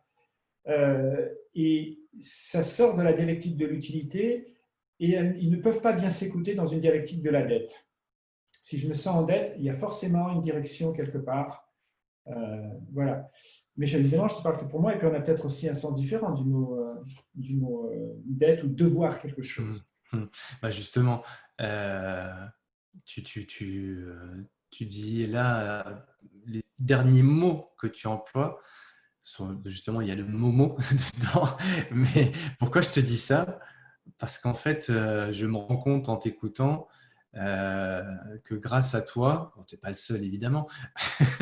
euh, et ça sort de la dialectique de l'utilité et ils ne peuvent pas bien s'écouter dans une dialectique de la dette. Si je me sens en dette, il y a forcément une direction quelque part. Euh, voilà. Mais évidemment, je te parle que pour moi, et puis on a peut-être aussi un sens différent du mot, euh, du mot euh, dette ou devoir quelque chose. Mmh, mmh. Bah justement, euh, tu, tu, tu, tu, dis là, les derniers mots que tu emploies, justement, il y a le mot [LAUGHS] dedans. Mais pourquoi je te dis ça? Parce qu'en fait, je me rends compte en t'écoutant euh, que grâce à toi, tu n'es pas le seul évidemment, [LAUGHS]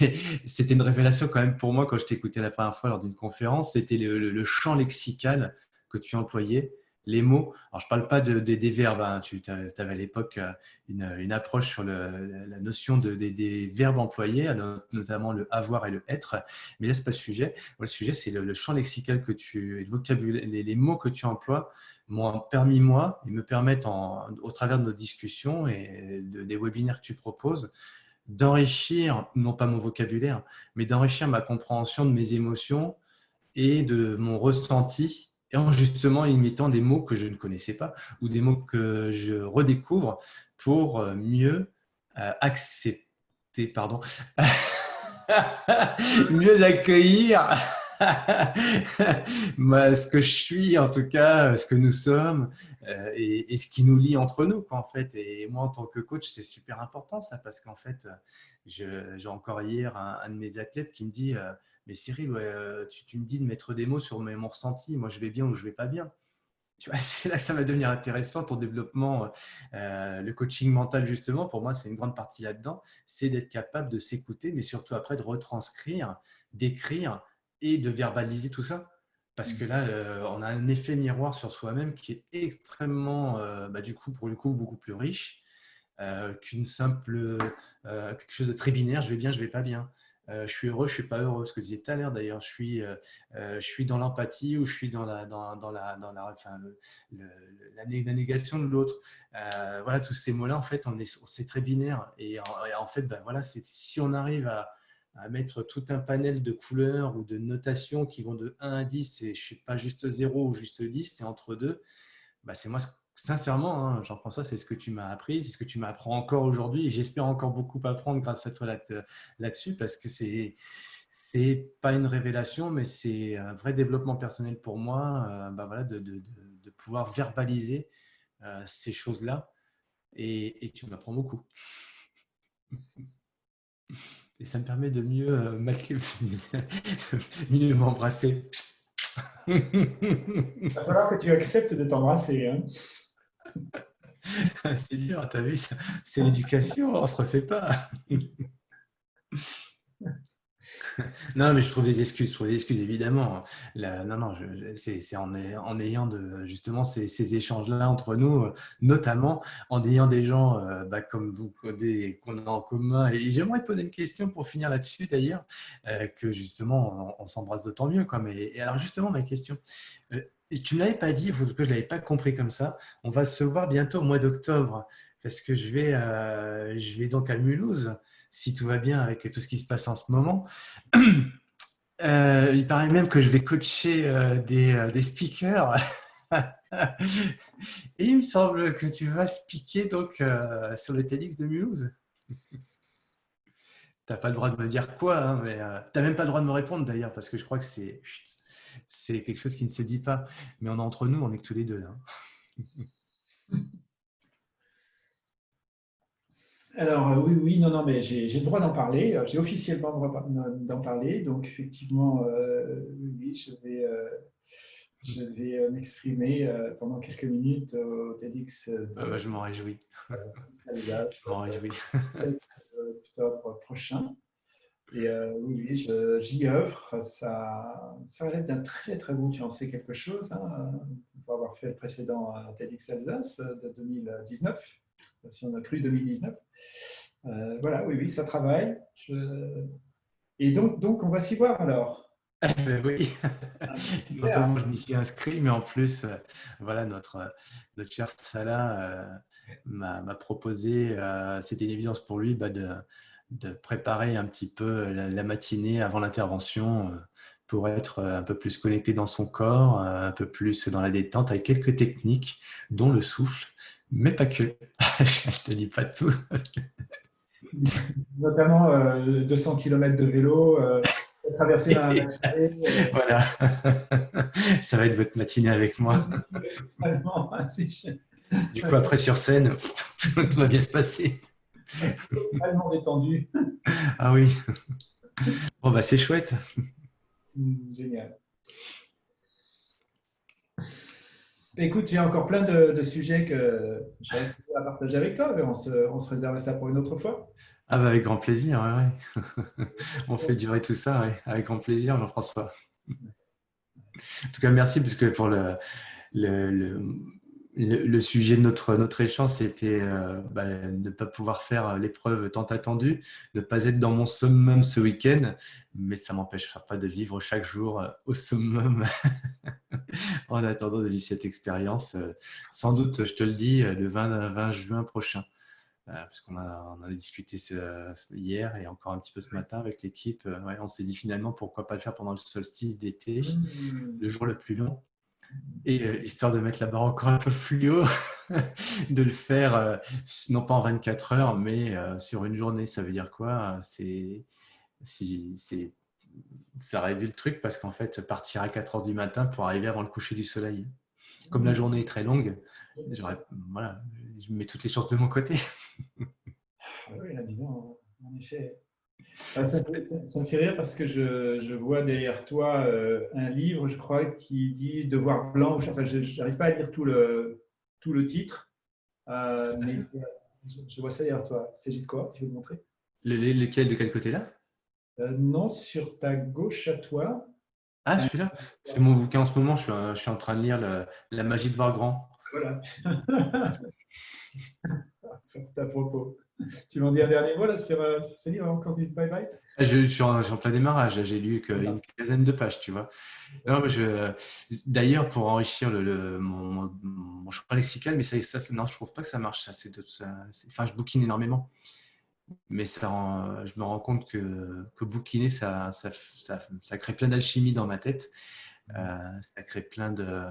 mais c'était une révélation quand même pour moi quand je t'écoutais la première fois lors d'une conférence, c'était le, champ lexical que tu employais, les mots. Alors je ne parle pas de, des verbes, hein. tu avais à l'époque euh, une, approche sur la notion de, des, verbes employés, notamment le avoir et le être, mais là ce n'est pas le sujet. Le sujet c'est le, champ lexical que tu, le vocabulaire, les mots que tu emploies m'ont permis, moi, et me permettent, au travers de nos discussions et des webinaires que tu proposes, d'enrichir, non pas mon vocabulaire, mais d'enrichir ma compréhension de mes émotions et de mon ressenti, et en justement imitant des mots que je ne connaissais pas ou des mots que je redécouvre pour mieux euh, accepter, pardon, [LAUGHS] mieux accueillir [LAUGHS] ce que je suis, en tout cas, ce que nous sommes euh, et, ce qui nous lie entre nous, en fait. Et moi, en tant que coach, c'est super important ça, parce qu'en fait, j'ai encore hier un, de mes athlètes qui me dit euh, Mais Cyril, euh, tu, me dis de mettre des mots sur mon ressenti, moi je vais bien ou je vais pas bien. [LAUGHS] C'est là que ça va devenir intéressant, ton développement, le coaching mental, justement, pour moi, c'est une grande partie là-dedans, c'est d'être capable de s'écouter, mais surtout après de retranscrire, d'écrire et de verbaliser tout ça. Parce que là, euh, on a un effet miroir sur soi-même qui est extrêmement, euh, bah, du coup, pour le coup, beaucoup plus riche euh, qu'une simple, quelque chose de très binaire, je vais bien, je vais pas bien. Je suis heureux, je suis pas heureux. Ce que disais tout à l'heure d'ailleurs, je suis, je suis dans l'empathie ou je suis dans la, dans, la, dans la, enfin, négation de l'autre. voilà, tous ces mots-là, en fait, c'est très binaire. Et en, fait, ben, voilà, si on arrive à, mettre tout un panel de couleurs ou de notations qui vont de 1 à 10 et je ne suis pas juste 0 ou juste 10, c'est entre deux. Bah, c'est moi, sincèrement, hein, Jean-François, c'est ce que tu m'as appris, c'est ce que tu m'apprends encore aujourd'hui et j'espère encore beaucoup apprendre grâce à toi là-dessus parce que c'est c'est pas une révélation, mais c'est un vrai développement personnel pour moi euh, bah de, pouvoir verbaliser euh, ces choses-là et, tu m'apprends beaucoup. [LAUGHS] Et ça me permet de mieux, euh, [LAUGHS] m'embrasser. [LAUGHS] Il va falloir que tu acceptes de t'embrasser. Hein. [LAUGHS] c'est dur, tu as vu, c'est l'éducation, on se refait pas. [LAUGHS] non, mais je trouve des excuses, je trouve des excuses évidemment. non, non, c'est en, ayant justement ces, échanges-là entre nous, notamment en ayant des gens euh, bah, comme vous qu'on a en commun. Et j'aimerais poser une question pour finir là-dessus d'ailleurs, euh, que justement on, s'embrasse d'autant mieux. Quoi. Mais, et alors justement, ma question, euh, tu ne l'avais pas dit, je ne l'avais pas compris comme ça, on va se voir bientôt au mois d'octobre, parce que je vais, je vais donc à Mulhouse si tout va bien avec tout ce qui se passe en ce moment. [CLEARS THROAT] Euh, il paraît même que je vais coacher euh, des, euh, des, speakers. [LAUGHS] Et il me semble que tu vas speaker donc, sur le TEDx de Mulhouse. [LAUGHS] tu n'as pas le droit de me dire quoi, hein, mais tu n'as même pas le droit de me répondre d'ailleurs, parce que je crois que c'est quelque chose qui ne se dit pas. Mais on est entre nous, on est que tous les deux là. [LAUGHS] Alors euh, oui, oui, non, non, mais j'ai le droit d'en parler. Euh, j'ai officiellement le droit d'en parler. Donc effectivement, euh, oui, je vais, je vais m'exprimer pendant quelques minutes au TEDx. Ah bah, je m'en réjouis. [LAUGHS] je m'en réjouis. octobre prochain. Et oui, oui j'y œuvre. Ça, ça relève d'un très très beau, tu en sais quelque chose, hein, pour avoir fait le précédent TEDx Alsace de 2019 si on a cru 2019. Euh, voilà, oui, oui, ça travaille. Et donc, donc, on va s'y voir alors. [LAUGHS] oui, non seulement je m'y suis inscrit, mais en plus, euh, voilà, notre, notre cher Salah euh, m'a proposé, c'était une évidence pour lui, bah, de, de, préparer un petit peu la, matinée avant l'intervention pour être un peu plus connecté dans son corps, un peu plus dans la détente, avec quelques techniques, dont le souffle, mais pas que. [LAUGHS] je ne te dis pas tout. [LAUGHS] Notamment 200 euh, km de vélo, euh, traverser la [LAUGHS] Voilà. Ça va être votre matinée avec moi. du coup, après sur scène, tout va bien se passer. [LAUGHS] Totalement détendu. Ah oui. Bon, bah c'est chouette. Génial. Écoute, j'ai encore plein de, sujets que j'ai à partager avec toi, mais on se, réserve ça pour une autre fois. Ah bah avec grand plaisir, ouais, [LAUGHS] on fait durer tout ça, avec grand plaisir, Jean-François. En tout cas, merci, puisque pour le, le le, sujet de notre, notre échange, c'était euh, bah, ne pas pouvoir faire l'épreuve tant attendue, ne pas être dans mon summum ce week-end, mais ça ne m'empêchera pas de vivre chaque jour euh, au summum [LAUGHS] en attendant de vivre cette expérience. Euh, sans doute, je te le dis, le 20, 20 juin prochain, parce qu'on a, on a discuté hier et encore un petit peu ce matin avec l'équipe. on s'est dit finalement pourquoi pas le faire pendant le solstice d'été, mmh. le jour le plus long. Et euh, histoire de mettre la barre encore un peu plus haut, [LAUGHS] de le faire euh, non pas en 24 heures, mais euh, sur une journée. Ça veut dire quoi C'est si, ça réduit le truc parce qu'en fait, partir à 4 heures du matin pour arriver avant le coucher du soleil. Comme la journée est très longue, voilà, je mets toutes les chances de mon côté. Ah oui, là, disons, en effet, ah, ça, me fait rire parce que je, vois derrière toi euh, un livre, je crois, qui dit Devoir blanc. Enfin, je n'arrive pas à lire tout le, tout le titre, euh, mais je, vois ça derrière toi. Il s'agit de quoi? Tu veux me montrer? Le, Lequel De quel côté là euh, Non, sur ta gauche à toi. Ah, celui-là? C'est mon bouquin en ce moment. Je suis, je suis en train de lire La magie de voir grand. Voilà. [LAUGHS] à propos. [LAUGHS] tu m'en dis un dernier mot là, sur, euh, sur ce livre quand dit bye bye? Ah, je, suis en, plein démarrage. J'ai lu qu'une quinzaine de pages, tu vois. D'ailleurs, pour enrichir le, mon, mon, champ lexical, mais ça, ça, non, je trouve pas que ça marche. Ça, de, ça, enfin, je bouquine énormément. Mais ça, je me rends compte que, que bouquiner, ça, ça, ça crée plein d'alchimie dans ma tête. Euh, ça crée plein de,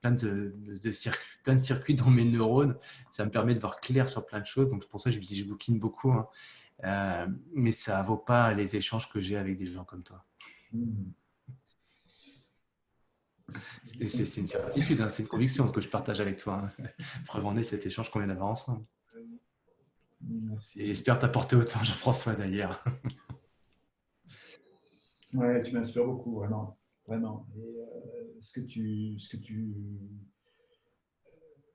plein, de, circuits, plein de circuits dans mes neurones. Ça me permet de voir clair sur plein de choses. Donc, pour ça, je, je bouquine beaucoup. Hein. Euh, mais ça ne vaut pas les échanges que j'ai avec des gens comme toi. C'est une certitude, hein, c'est une conviction que je partage avec toi. Hein. [LAUGHS] Preuve en est cet échange qu'on vient d'avoir ensemble. J'espère t'apporter autant, Jean-François, d'ailleurs. Ouais, tu m'inspires beaucoup, vraiment vraiment. Et euh, ce, que tu, ce, que tu,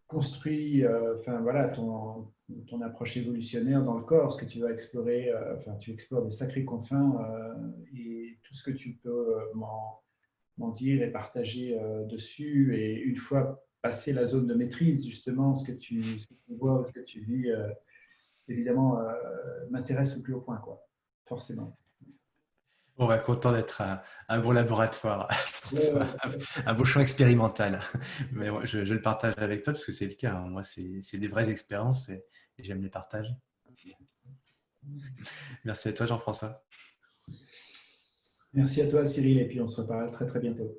construis enfin, voilà, ton, ton approche évolutionnaire dans le corps, ce que tu vas explorer, enfin, tu explores des sacrés confins et tout ce que tu peux m'en dire et partager dessus. Et une fois passé la zone de maîtrise, justement, ce que tu, ce que tu vois, ce que tu vis, évidemment, m'intéresse au plus haut point, quoi, forcément. On va content d'être un, bon laboratoire, [LAUGHS] un, beau champ expérimental. Mais je, le partage avec toi parce que c'est le cas. Hein. Moi, c'est des vraies expériences et, j'aime les partager. Merci à toi, Jean-François. Merci à toi, Cyril, et puis on se reparle très très bientôt.